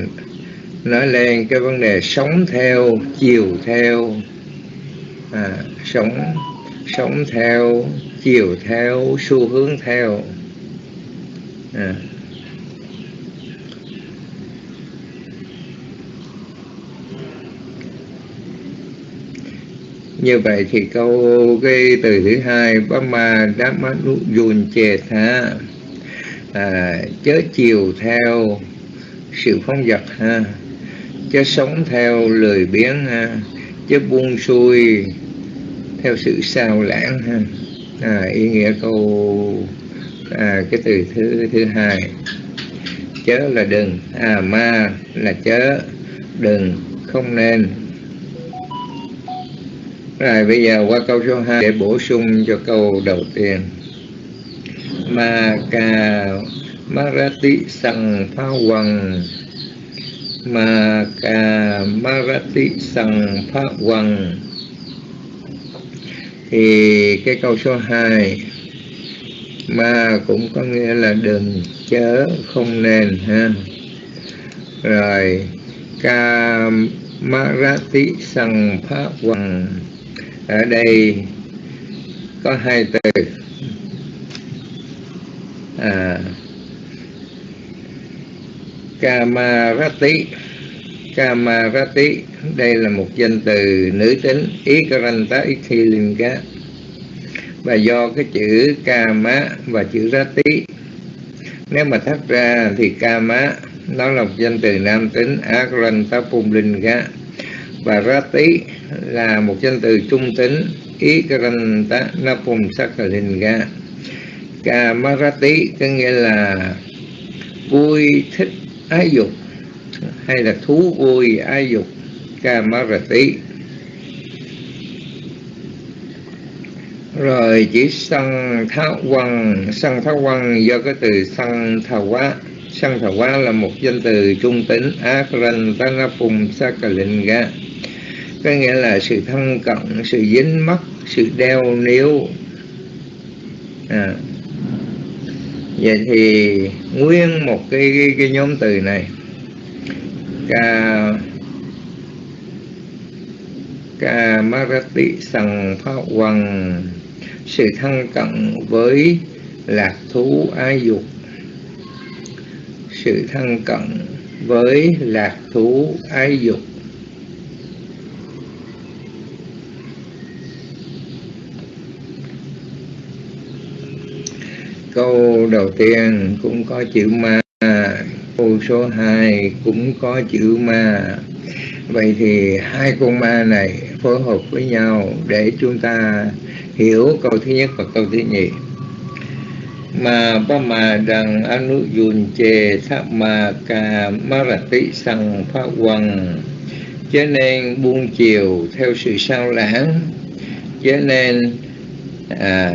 nói lên cái vấn đề sống theo chiều theo. À, sống sống theo chiều theo xu hướng theo. À. như vậy thì câu cái từ thứ hai Bama Dhammanu Yun Chê Tha. À, chớ chiều theo sự phóng dật ha. Chớ sống theo lười biếng ha. Chớ buông xuôi theo sự sao lãng ha. À, ý nghĩa câu à, cái từ thứ thứ hai. Chớ là đừng à ma là chớ đừng không nên rồi, bây giờ qua câu số 2 để bổ sung cho câu đầu tiên. Ma ca marati sang pha quăng Ma ca marati sang pha quăng Thì cái câu số 2 Ma cũng có nghĩa là đừng chớ không nên, ha. Rồi, ca marati sang pha quăng ở đây có hai từ. À, Kamarati Kamarati đây là một danh từ nữ tính Ikaranta Ikhilinga và do cái chữ Kama và chữ Rati nếu mà thắt ra thì Kama nó là một danh từ nam tính Akaranta Pumlinga. Và Rati là một danh từ trung tính Ikaranta Napum Sakalinga Kamarati có nghĩa là vui, thích, ái dục, hay là thú vui, ái dục Kamarati rồi chỉ sân tháo quăng sân tháo quăng do cái từ sân thảo quá. Sân thảo quá là một danh từ trung tính akran tanapum sakalinga có nghĩa là sự thân cận sự dính mắc sự đeo níu. À. vậy thì nguyên một cái, cái, cái nhóm từ này ca ca marati sằng pháp quần sự thân cận với lạc thú ái dục. Sự thân cận với lạc thú ái dục. Câu đầu tiên cũng có chữ ma câu số 2 cũng có chữ ma. Vậy thì hai con ma này phối hợp với nhau để chúng ta hiểu câu thứ nhất và câu thứ nhì. Mà ba mà rằng anu yun chê tháp ma ca marati sang phá quần cho nên buông chiều theo sự sao lãng. Cho nên à,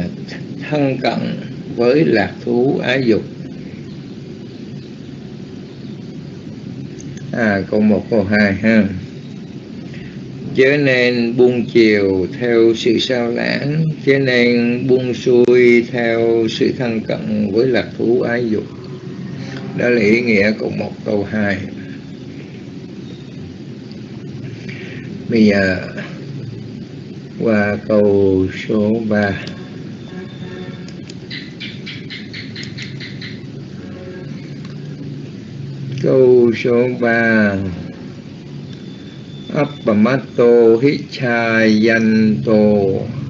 thân cận với lạc thú ái dục. À câu một, câu hai ha. Chớ nên buông chiều theo sự sao lãng, chớ nên buông xuôi theo sự thân cận với lạc thú ái dục. Đó là ý nghĩa của một câu hai. Bây giờ, qua câu số 3 câu số 3 Appamato Hichayanto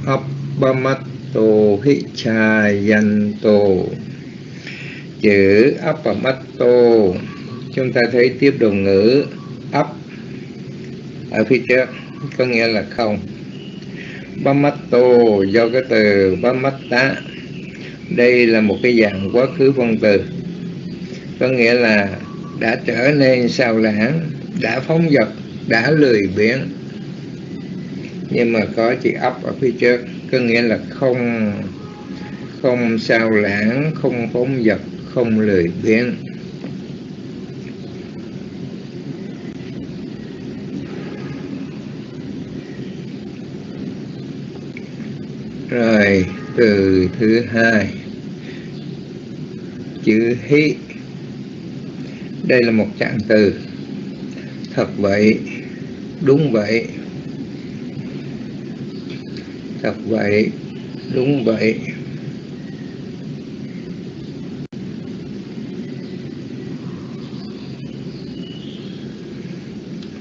Appamato Hichayanto Chữ Appamato Chúng ta thấy tiếp đồng ngữ up ở phía trước, có nghĩa là không. Bamato do cái từ Bamatta đây là một cái dạng quá khứ phân từ, có nghĩa là đã trở nên sao lãng, đã phóng dật, đã lười biếng. Nhưng mà có chữ ấp ở phía trước, có nghĩa là không không sao lãng, không phóng dật, không lười biếng. Rồi, từ thứ hai, chữ hí đây là một trạng từ. Thật vậy đúng vậy. Thật vậy đúng vậy.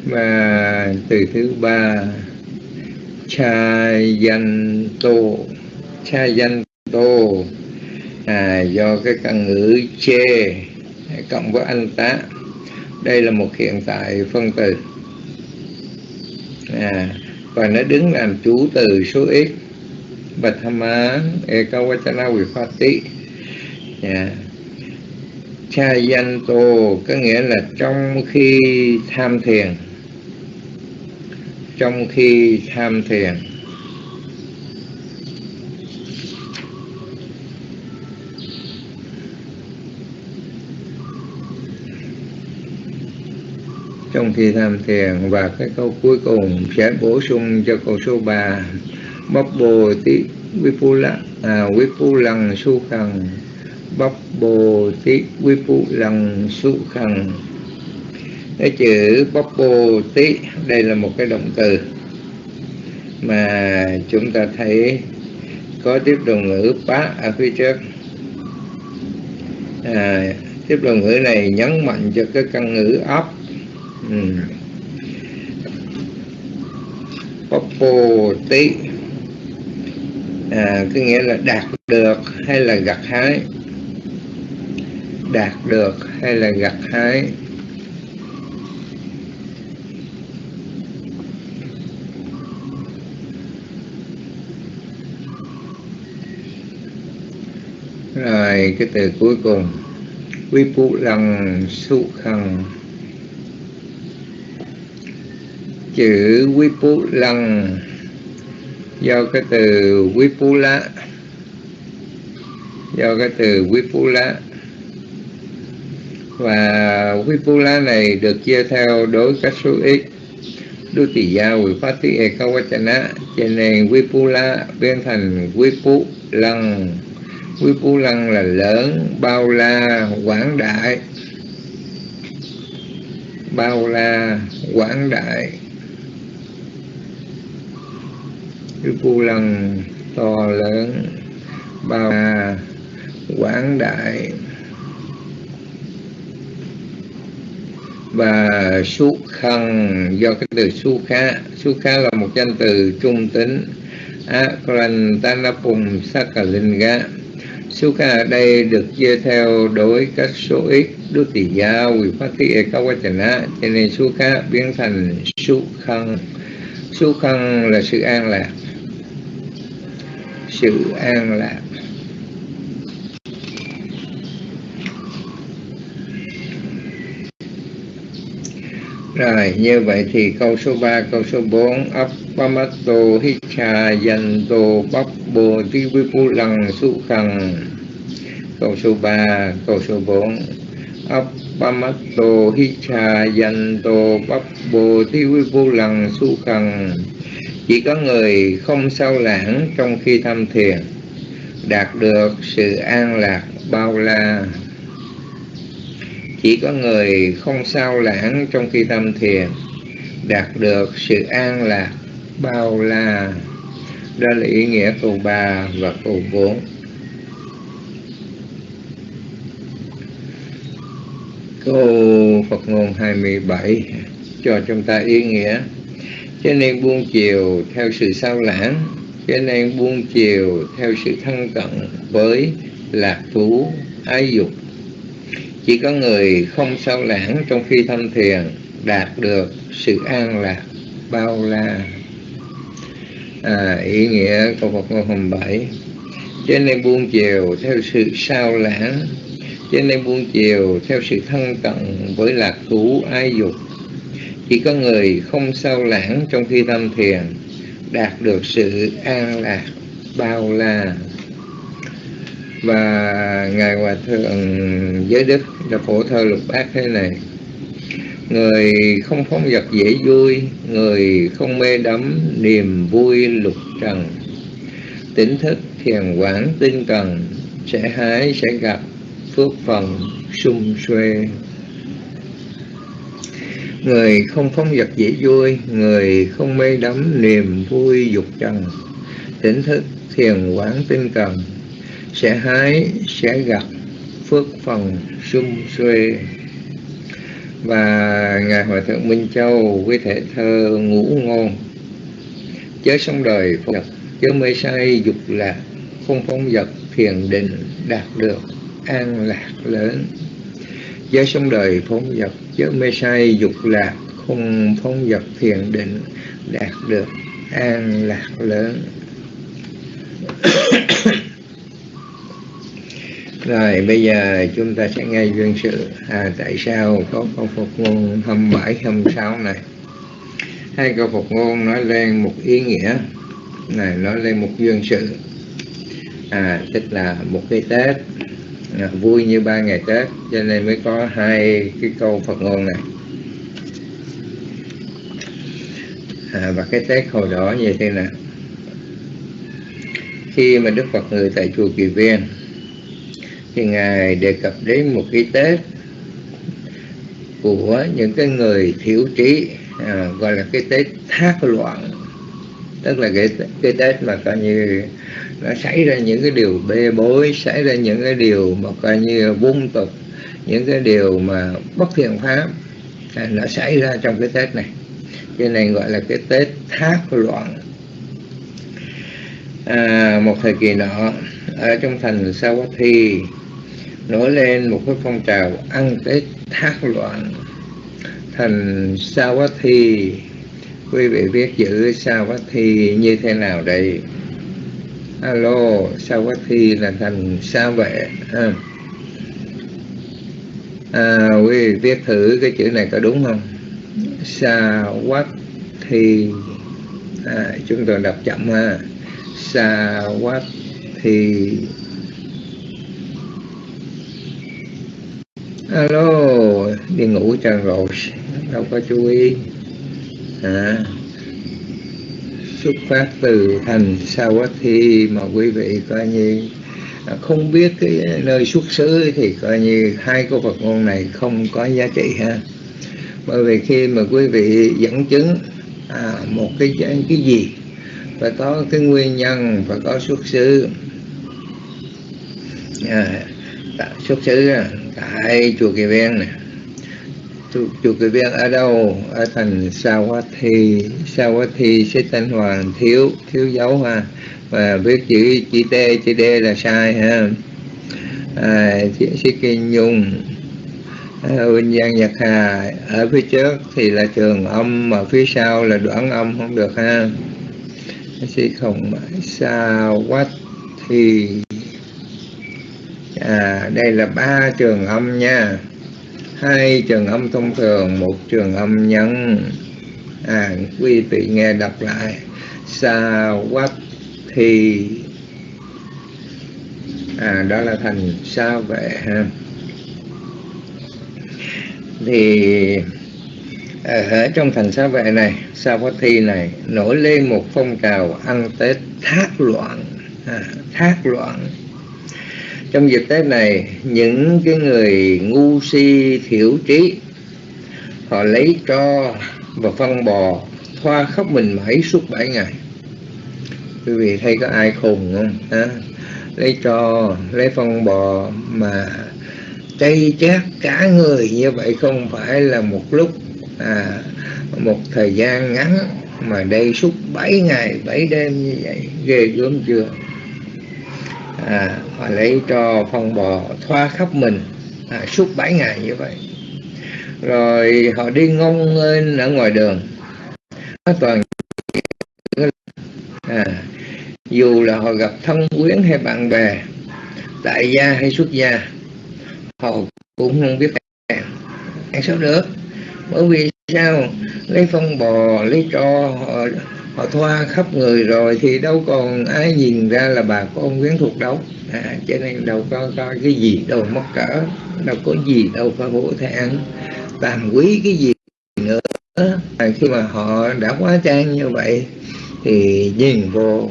Và từ thứ ba cha danh tô. Cha danh tô à, do cái căn ngữ chê cộng với anh tá. Đây là một hiện tại phân từ. À, và nó đứng làm chủ từ số ít án Ekawachana Vipati yeah. Dạ. Cha danh tô có nghĩa là trong khi tham thiền. Trong khi tham thiền. Trong khi tham thiền và cái câu cuối cùng sẽ bổ sung cho câu số 3 bắp bồ tí vipula à, vipulang su khăn bắp bồ tí vipulang su khăn cái chữ bắp bồ tí đây là một cái động từ mà chúng ta thấy có tiếp đồng ngữ bá ở phía trước à, tiếp đầu ngữ này nhấn mạnh cho cái căn ngữ ấp ừ. Tí. À, có nghĩa là đạt được hay là gặt hái? Đạt được hay là gặt hái? Rồi cái từ cuối cùng. Quy phụ lăng su khăn chữ quy phụ do cái từ quý do cái từ quý và quý này được chia theo đối cách số ít đô tỷ gia quỷ phát tí e cao quá chana cho nên quý biến thành quý phú quý là lớn, bao la, quảng đại. Bao la, quảng đại. Cái cu lăng to lớn, bao la, quảng đại. Và su khăn, do cái từ su khá su khá là một danh từ trung tính. Akrantanapum Sakalinga. Sukha ở đây được chia theo đối các số ít. Đức Tỳ gia Quỳ phát thị Á cho nên Sukha biến thành su khăn. Khăn là sự an lạc sự an lạc. Rồi, như vậy thì câu số 3, câu số 4 Appamato Hicha Yanto Pappo Tivipu Lăng Su Khăn Câu số 3, câu số 4 Appamato Hicha Yanto Pappo Tivipu Lăng Su Khăn chỉ có người không sao lãng trong khi tham thiền, đạt được sự an lạc bao la. Chỉ có người không sao lãng trong khi tham thiền, đạt được sự an lạc bao la. Đó là ý nghĩa câu 3 và câu 4 câu Phật ngôn 27 cho chúng ta ý nghĩa cho nên buông chiều theo sự sao lãng cho nên buông chiều theo sự thân cận với lạc thú ái dục. Chỉ có người không sao lãng trong khi thăm thiền đạt được sự an lạc bao la. À, ý nghĩa câu Phật ngôn hồng bảy. Cho nên buông chiều theo sự sao lãng cho nên buông chiều theo sự thân cận với lạc thú ái dục chỉ có người không sao lãng trong khi tâm thiền đạt được sự an lạc bao la. Và ngài hòa thượng giới đức đã phổ thơ lục bát thế này. Người không phóng vật dễ vui, người không mê đắm niềm vui lục trần. Tỉnh thức thiền quán tinh cần sẽ hái sẽ gặp phước phần sung xuê người không phóng vật dễ vui, người không mê đắm niềm vui dục trần. Tỉnh thức thiền quán tinh cần, sẽ hái, sẽ gặp phước phần sum xuê. Và ngài hòa thượng minh châu với thể thơ ngũ ngôn, chớ sống đời phật chớ mê say dục lạc, không phóng vật thiền định đạt được an lạc lớn. Chớ sống đời phóng vật chớ mê say dục lạc không phóng dật thiền định đạt được an lạc lớn. Rồi bây giờ chúng ta sẽ nghe duyên sự. À, tại sao có câu Phật ngôn 27, 26 này? Hai câu Phật ngôn nói lên một ý nghĩa. Này nói lên một duyên sự. À tức là một cái Tết. Dạ, vui như ba ngày Tết cho nên mới có hai cái câu Phật ngôn này. À, và cái Tết hồi đó như thế nào? Khi mà Đức Phật người tại chùa Kỳ Viên thì ngài đề cập đến một cái Tết của những cái người thiểu trí à, gọi là cái Tết thác loạn. Tức là cái cái Tết mà coi như nó xảy ra những cái điều bê bối xảy ra những cái điều mà coi như vung tục những cái điều mà bất thiện pháp. À, nó xảy ra trong cái tết này. Cái này gọi là cái tết thác loạn. À, một thời kỳ nọ ở trong thành Sawathi nổi lên một cái phong trào ăn tết thác loạn. Thành Sawathi quý vị biết chữ Sawathi như thế nào đây? Alo Sawathi là thành sa vệ à. à, quý vị viết thử cái chữ này có đúng không? Sawathi à, chúng tôi đọc chậm ha. Sawathi alo đi ngủ cho rồi đâu có chú ý. À, xuất phát từ thành Sawathi mà quý vị coi như à, không biết cái nơi xuất xứ thì coi như hai câu Phật ngôn này không có giá trị ha. Bởi vì khi mà quý vị dẫn chứng à, một cái cái gì phải có cái nguyên nhân phải có xuất xứ à, xuất xứ à, tại chùa Kỳ Viên này chùa Kỳ Viên ở đâu? Ở thành sao quá thi. Sao quá thi sẽ tên hoàng thiếu thiếu dấu ha. Và viết chữ chữ T chữ D là sai ha. À, chữ sĩ Kinh Nhung. À, Vinh Giang Nhật Hà ở phía trước thì là trường âm mà phía sau là đoạn âm không được ha. Sĩ không sao quá thì à, đây là ba trường âm nha hai trường âm thông thường một trường âm nhân. À quý vị nghe đọc lại. Sa quát thì à đó là thành sa vệ ha. Thì à, ở trong thành sa vệ này sa thi này nổi lên một phong trào ăn tết thác loạn. À, thác loạn trong dịp tết này những cái người ngu si thiểu trí họ lấy tro và phân bò thoa khóc mình mẩy suốt bảy ngày. Quý vị thấy có ai khùng không? À, lấy tro lấy phân bò mà chay chát cả người như vậy không phải là một lúc à, một thời gian ngắn mà đây suốt 7 ngày 7 đêm như vậy. Ghê gớm chưa? À, họ lấy cho phong bò thoa khắp mình. À, suốt 7 ngày như vậy. Rồi họ đi ngông lên ở ngoài đường. Nó toàn à, dù là họ gặp thân quyến hay bạn bè tại gia hay xuất gia họ cũng không biết ăn sao được? Bởi vì sao? Lấy phân bò lấy tro họ, họ thoa khắp người rồi thì đâu còn ai nhìn ra là bà con quyến thuộc đâu. À, cho nên đâu có, có cái gì đâu mất cỡ đâu có gì đâu có hổ thẹn. Tàm quý cái gì nữa. À, khi mà họ đã quá trang như vậy thì nhìn vô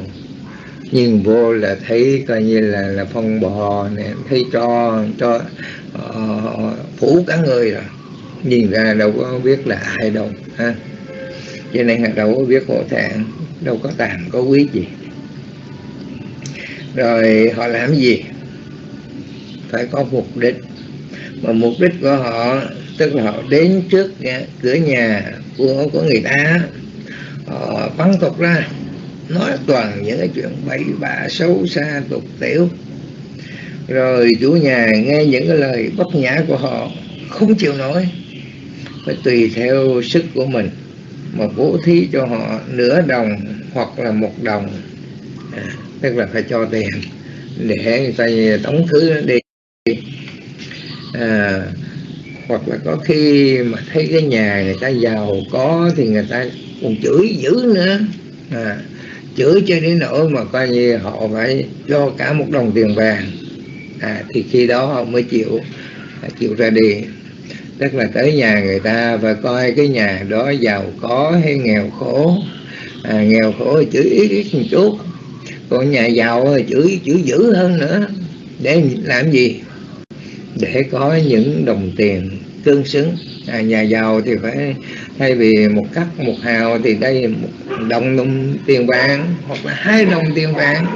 nhìn vô là thấy coi như là là phong bò nè thấy cho cho uh, phủ cả người rồi. Nhìn ra đâu có biết là ai đâu ha cho nên là đâu có biết hộ thẹn đâu có tàm có quý gì. Rồi họ làm gì? Phải có mục đích. Mà mục đích của họ tức là họ đến trước nhà, cửa nhà của của người ta họ bắn tục ra nói toàn những cái chuyện bậy bạ xấu xa tục tiểu. Rồi chủ nhà nghe những cái lời bất nhã của họ không chịu nổi. Phải tùy theo sức của mình mà bố thí cho họ nửa đồng hoặc là một đồng. À, tức là phải cho tiền để người ta tống thứ đi. À, hoặc là có khi mà thấy cái nhà người ta giàu có thì người ta còn chửi dữ nữa. À, chửi cho đến nỗi mà coi như họ phải cho cả một đồng tiền vàng. À, thì khi đó họ mới chịu chịu ra đi tức là tới nhà người ta và coi cái nhà đó giàu có hay nghèo khổ. À, nghèo khổ thì chửi ít ít một chút. Còn nhà giàu thì chửi chửi dữ hơn nữa. Để làm gì? Để có những đồng tiền tương xứng. À, nhà giàu thì phải thay vì một cắt một hào thì đây một đồng, đồng tiền vàng hoặc là hai đồng tiền vàng.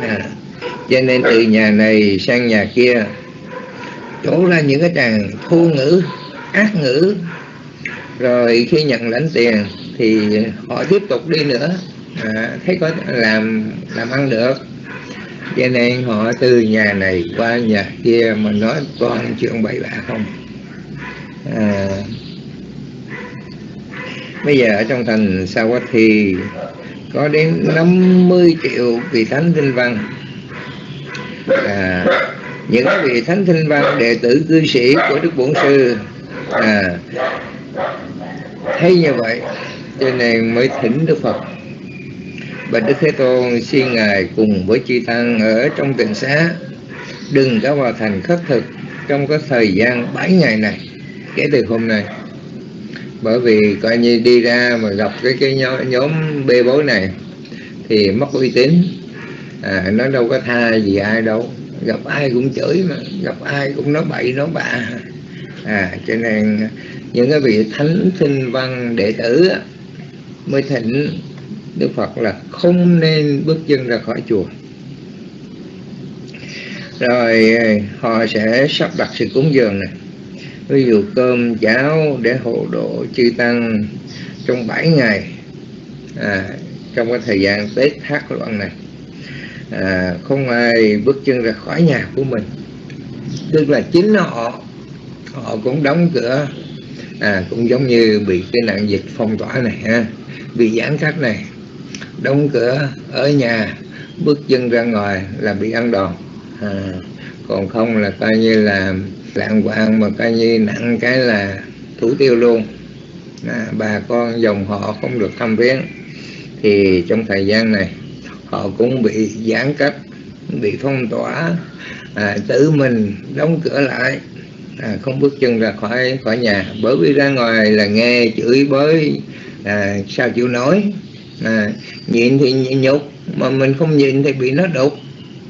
À, cho nên từ nhà này sang nhà kia chỗ ra những cái tràng thu ngữ ác ngữ. Rồi khi nhận lãnh tiền thì họ tiếp tục đi nữa. À, thấy có làm làm ăn được. Cho nên họ từ nhà này qua nhà kia mà nói toàn chuyện bậy bạ không? À, bây giờ ở trong thành Sawathi có đến 50 triệu vị thánh tinh văn. À, những vị thánh tinh văn đệ tử cư sĩ của đức bổn sư à, thấy như vậy cho nên mới thỉnh đức phật. Bạch đức thế tôn xin ngài cùng với chư tăng ở trong tỉnh xá đừng có vào thành khất thực trong cái thời gian 7 ngày này kể từ hôm nay. Bởi vì coi như đi ra mà gặp cái cái nhóm, nhóm bê bối này thì mất uy tín. À, nó đâu có tha gì ai đâu. Gặp ai cũng chửi mà gặp ai cũng nói bậy nói bạ à cho nên những cái vị thánh sinh văn đệ tử mới thỉnh Đức Phật là không nên bước chân ra khỏi chùa. Rồi họ sẽ sắp đặt sự cúng dường này ví dụ cơm cháo để hộ độ chư tăng trong 7 ngày. À, trong cái thời gian Tết thác loạn này. À, không ai bước chân ra khỏi nhà của mình. Tức là chính họ họ cũng đóng cửa. À, cũng giống như bị cái nạn dịch phong tỏa này ha. Bị giãn cách này đóng cửa ở nhà bước chân ra ngoài là bị ăn đòn. À, còn không là coi như là lạng quạng mà coi như nặng cái là thủ tiêu luôn. À, bà con dòng họ không được thăm viếng. Thì trong thời gian này họ cũng bị giãn cách bị phong tỏa. À, tự mình đóng cửa lại à, không bước chân ra khỏi khỏi nhà. Bởi vì ra ngoài là nghe chửi bới à, sao chịu nói. À, nhịn thì nhục mà mình không nhịn thì bị nó đục.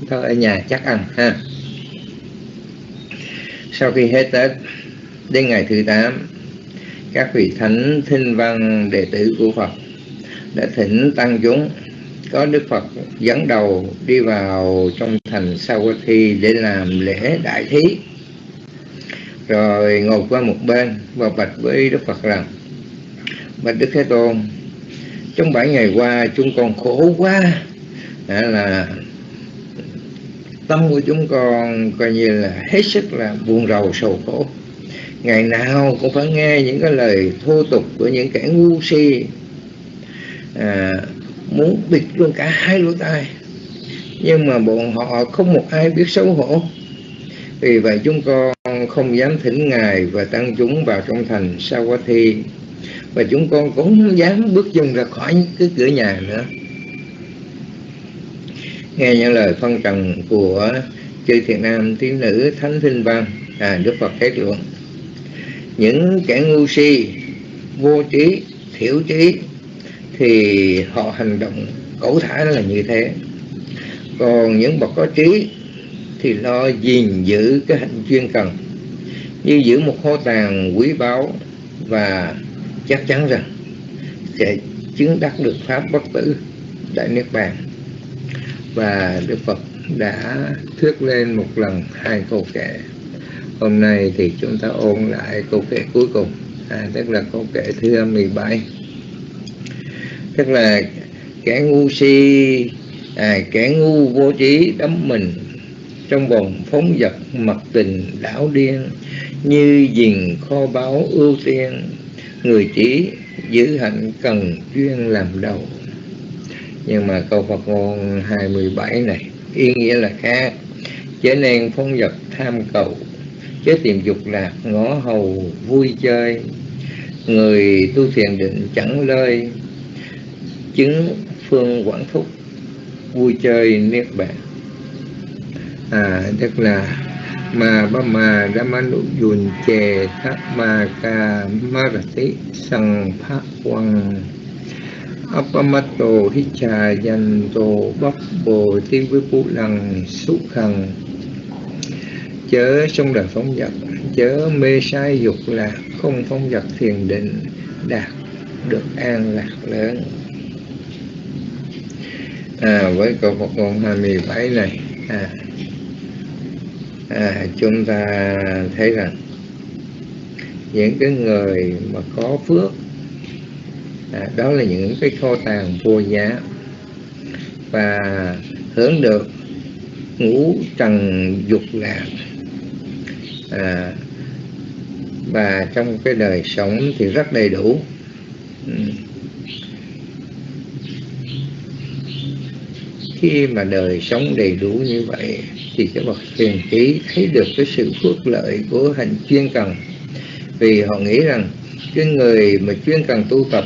Thôi ở nhà chắc ăn ha. Sau khi hết tết đến ngày thứ tám các vị thánh thinh văn đệ tử của phật đã thỉnh tăng chúng. Có đức phật dẫn đầu đi vào trong thành Sawathi để làm lễ đại thí rồi ngồi qua một bên và bạch với đức phật rằng bạch đức thế tôn trong bảy ngày qua chúng con khổ quá. À, là tâm của chúng con coi như là hết sức là buồn rầu sầu khổ. Ngày nào cũng phải nghe những cái lời thô tục của những kẻ ngu si à, muốn bịt luôn cả hai lỗ tai. Nhưng mà bọn họ không một ai biết xấu hổ. Vì vậy chúng con con không dám thỉnh ngài và tăng chúng vào trong thành Sawathi và chúng con cũng không dám bước chân ra khỏi cái cửa nhà nữa. Nghe những lời phân trần của chư thiện nam tiếng nữ thánh thinh văn à, đức phật kết luận những kẻ ngu si vô trí thiểu trí thì họ hành động cẩu thả là như thế. Còn những bậc có trí thì lo gìn giữ cái hạnh chuyên cần. Như giữ một kho tàng quý báu và chắc chắn rằng sẽ chứng đắc được pháp bất tử đại niết bàn. Và đức phật đã thuyết lên một lần hai câu kệ. Hôm nay thì chúng ta ôn lại câu kệ cuối cùng. À, tức là câu kệ thứ 17 tức là kẻ ngu si à, kẻ ngu vô trí đắm mình trong vòng phóng vật mật tình đảo điên, như diền kho báu ưu tiên, người trí giữ hạnh cần chuyên làm đầu. Nhưng mà câu Phật ngôn 27 này, ý nghĩa là khác. Chớ nên phóng vật tham cầu, chớ tìm dục lạc ngõ hầu vui chơi. Người tu thiền định chẳng lơi, chứng phương quảng thúc vui chơi niết bàn à tức là mà ba ma manu yun chè thác ma ca marati sang phá quang. Apamato hicha yanto bắp bồ ti với pu lăng xúc khang chớ trong đời phóng vật chớ mê sai dục lạc không phóng vật thiền định đạt được an lạc lớn. À, với câu Phật ngôn 27 này à, à, chúng ta thấy rằng những cái người mà có phước à, đó là những cái kho tàng vô giá. Và hướng được ngũ trần dục lạc à, và trong cái đời sống thì rất đầy đủ. Ừ. Khi mà đời sống đầy đủ như vậy thì các bậc thiền trí thấy được cái sự phước lợi của hành chuyên cần. Vì họ nghĩ rằng cái người mà chuyên cần tu tập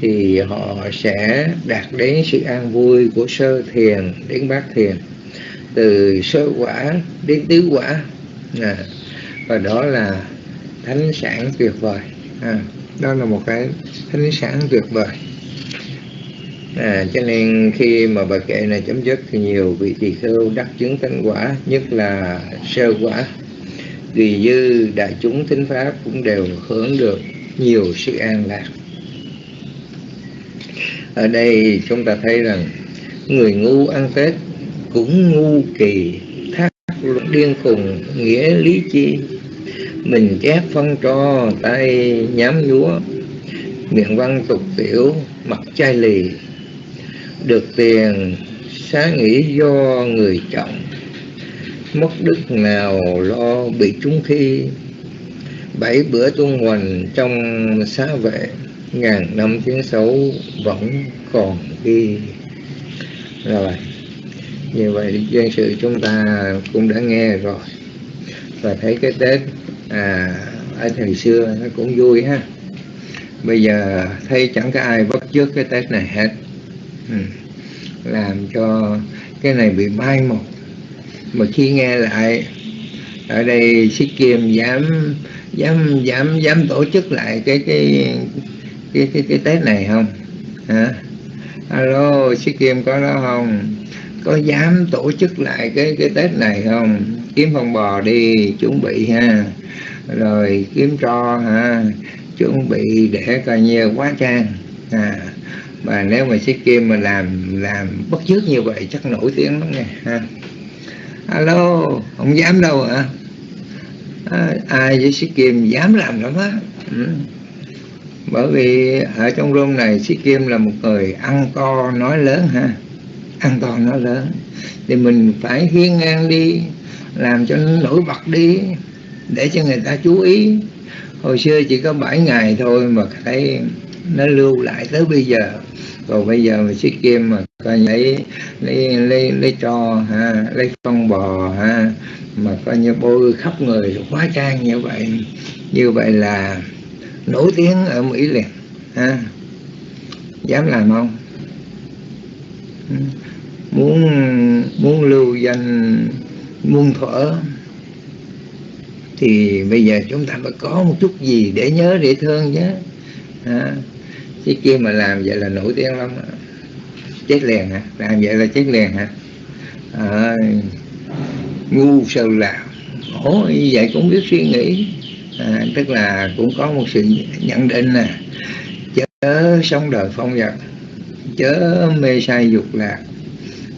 thì họ sẽ đạt đến sự an vui của sơ thiền đến bát thiền từ sơ quả đến tứ quả. À, và đó là thánh sản tuyệt vời. À, đó là một cái thánh sản tuyệt vời à, cho nên khi mà bài kệ này chấm dứt thì nhiều vị tỳ khưu đắc chứng thánh quả nhất là sơ quả. Vì dư đại chúng thính pháp cũng đều hưởng được nhiều sự an lạc. Ở đây chúng ta thấy rằng người ngu ăn tết cũng ngu kỳ thác điên khùng nghĩa lý chi. Mình chép phân cho tay nhám nhúa miệng văn tục tiểu mặt chai lì được tiền, xá nghĩ do người trọng mất đức nào lo bị chúng khi bảy bữa tuôn hoành trong xá vệ, ngàn năm tiếng xấu vẫn còn ghi. Rồi, như vậy dân sự chúng ta cũng đã nghe rồi. Và thấy cái tết à ở thời xưa nó cũng vui ha. Bây giờ thấy chẳng có ai bắt trước cái tết này hết ừ. làm cho cái này bị mai một. Mà khi nghe lại ở đây sĩ kiêm dám dám dám dám tổ chức lại cái cái cái cái, cái tết này không? Hả? Alo sĩ kiêm có đó không? Có dám tổ chức lại cái cái tết này không? Kiếm con bò đi chuẩn bị ha. Rồi kiếm tro ha. Chuẩn bị để coi như quá trang. À mà nếu mà sĩ kim mà làm làm bất chước như vậy chắc nổi tiếng lắm nha ha. Alo không dám đâu hả? À, ai với sĩ kim dám làm lắm á. Ừ. bởi vì ở trong room này sĩ kim là một người ăn to nói lớn ha. Ăn to nói lớn. Thì mình phải hiên ngang đi làm cho nó nổi bật đi để cho người ta chú ý. Hồi xưa chỉ có 7 ngày thôi mà thấy nó lưu lại tới bây giờ. Còn bây giờ mình xích kim mà coi lấy lấy lấy lấy cho ha lấy phân bò ha mà coi như bôi khắp người quá trang như vậy như vậy là nổi tiếng ở mỹ liền ha. Dám làm không? Ừ. Muốn muốn lưu danh muôn thuở thì bây giờ chúng ta phải có một chút gì để nhớ để thương chứ à, chứ kia mà làm vậy là nổi tiếng lắm chết liền hả? Làm vậy là chết liền hả? À, ngu sâu làm ủa như vậy cũng biết suy nghĩ. À, tức là cũng có một sự nhận định nè. Chớ sống đời phong vật chớ mê sai dục lạc.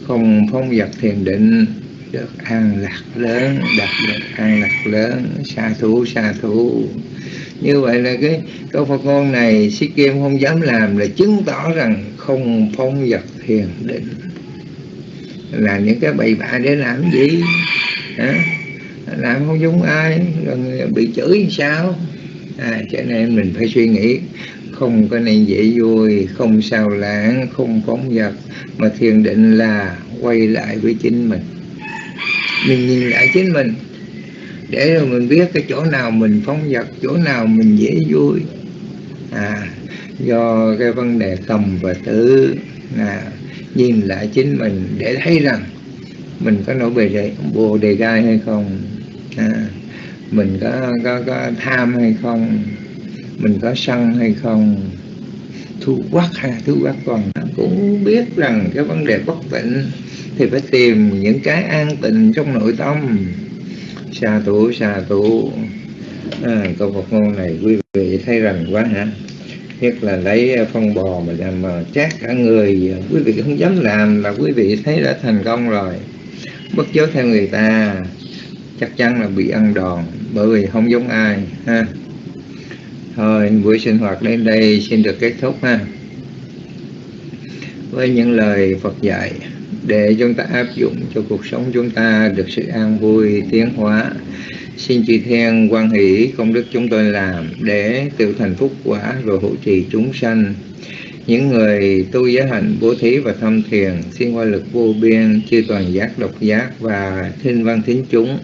Không phong vật thiền định. Được an lạc lớn đạt được an lạc lớn. Xa thú xa thú như vậy là cái câu Phật ngôn này sĩ kim không dám làm là chứng tỏ rằng không phong vật thiền định. Là những cái bậy bạ để làm gì? Hả? làm không giống ai rồi bị chửi sao? À, cho nên mình phải suy nghĩ không có nên dễ vui không sao lãng không phóng vật mà thiền định là quay lại với chính mình. Mình nhìn lại chính mình để rồi mình biết cái chỗ nào mình phóng vật chỗ nào mình dễ vui. À do cái vấn đề cầm và tử à, nhìn lại chính mình để thấy rằng mình có nổi bề đề bồ đề gai hay không à, mình có, có có tham hay không mình có sân hay không thu quắc hay thu quắc còn cũng biết rằng cái vấn đề bất tịnh thì phải tìm những cái an tịnh trong nội tâm xa thủ xa thủ à, câu Phật ngôn này quý vị thấy rằng quá hả? Nhất là lấy à, phân bò mà làm mà chát cả người. Quý vị không dám làm là quý vị thấy đã thành công rồi. Bất chấp theo người ta chắc chắn là bị ăn đòn bởi vì không giống ai ha. Thôi buổi sinh hoạt đến đây xin được kết thúc ha. Với những lời Phật dạy để chúng ta áp dụng cho cuộc sống chúng ta được sự an vui, tiến hóa. Xin chư thiên quan hỷ, công đức chúng tôi làm để tự thành phúc quả rồi hộ trì chúng sanh. Những người tu giới hạnh bố thí và thâm thiền, xin qua lực vô biên, chư toàn giác, độc giác và thiên văn thính chúng.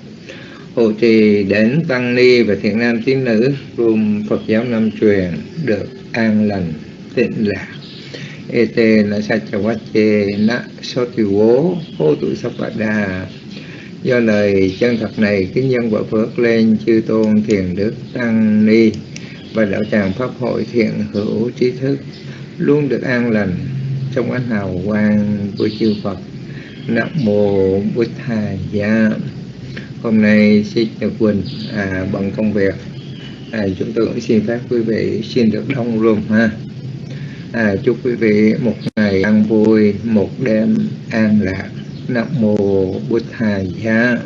Hộ trì đến tăng ni và thiện nam tín nữ gồm Phật giáo Nam truyền, được an lành, tịnh lạc ete na sachawache na sotiwo hô tụ sapada do lời chân thật này kính nhân quả phước lên chư tôn thiền đức tăng ni. Và đạo tràng pháp hội thiện hữu trí thức luôn được an lành trong ánh hào quang của chư Phật. Nam mô Bụt Thầy Gia hôm nay xin Nhật Quỳnh à, bằng công việc. À, chúng tôi cũng xin phép quý vị xin được đông luôn ha à, chúc quý vị một ngày an vui một đêm an lạc. Nam mô Bụt Thầy Giá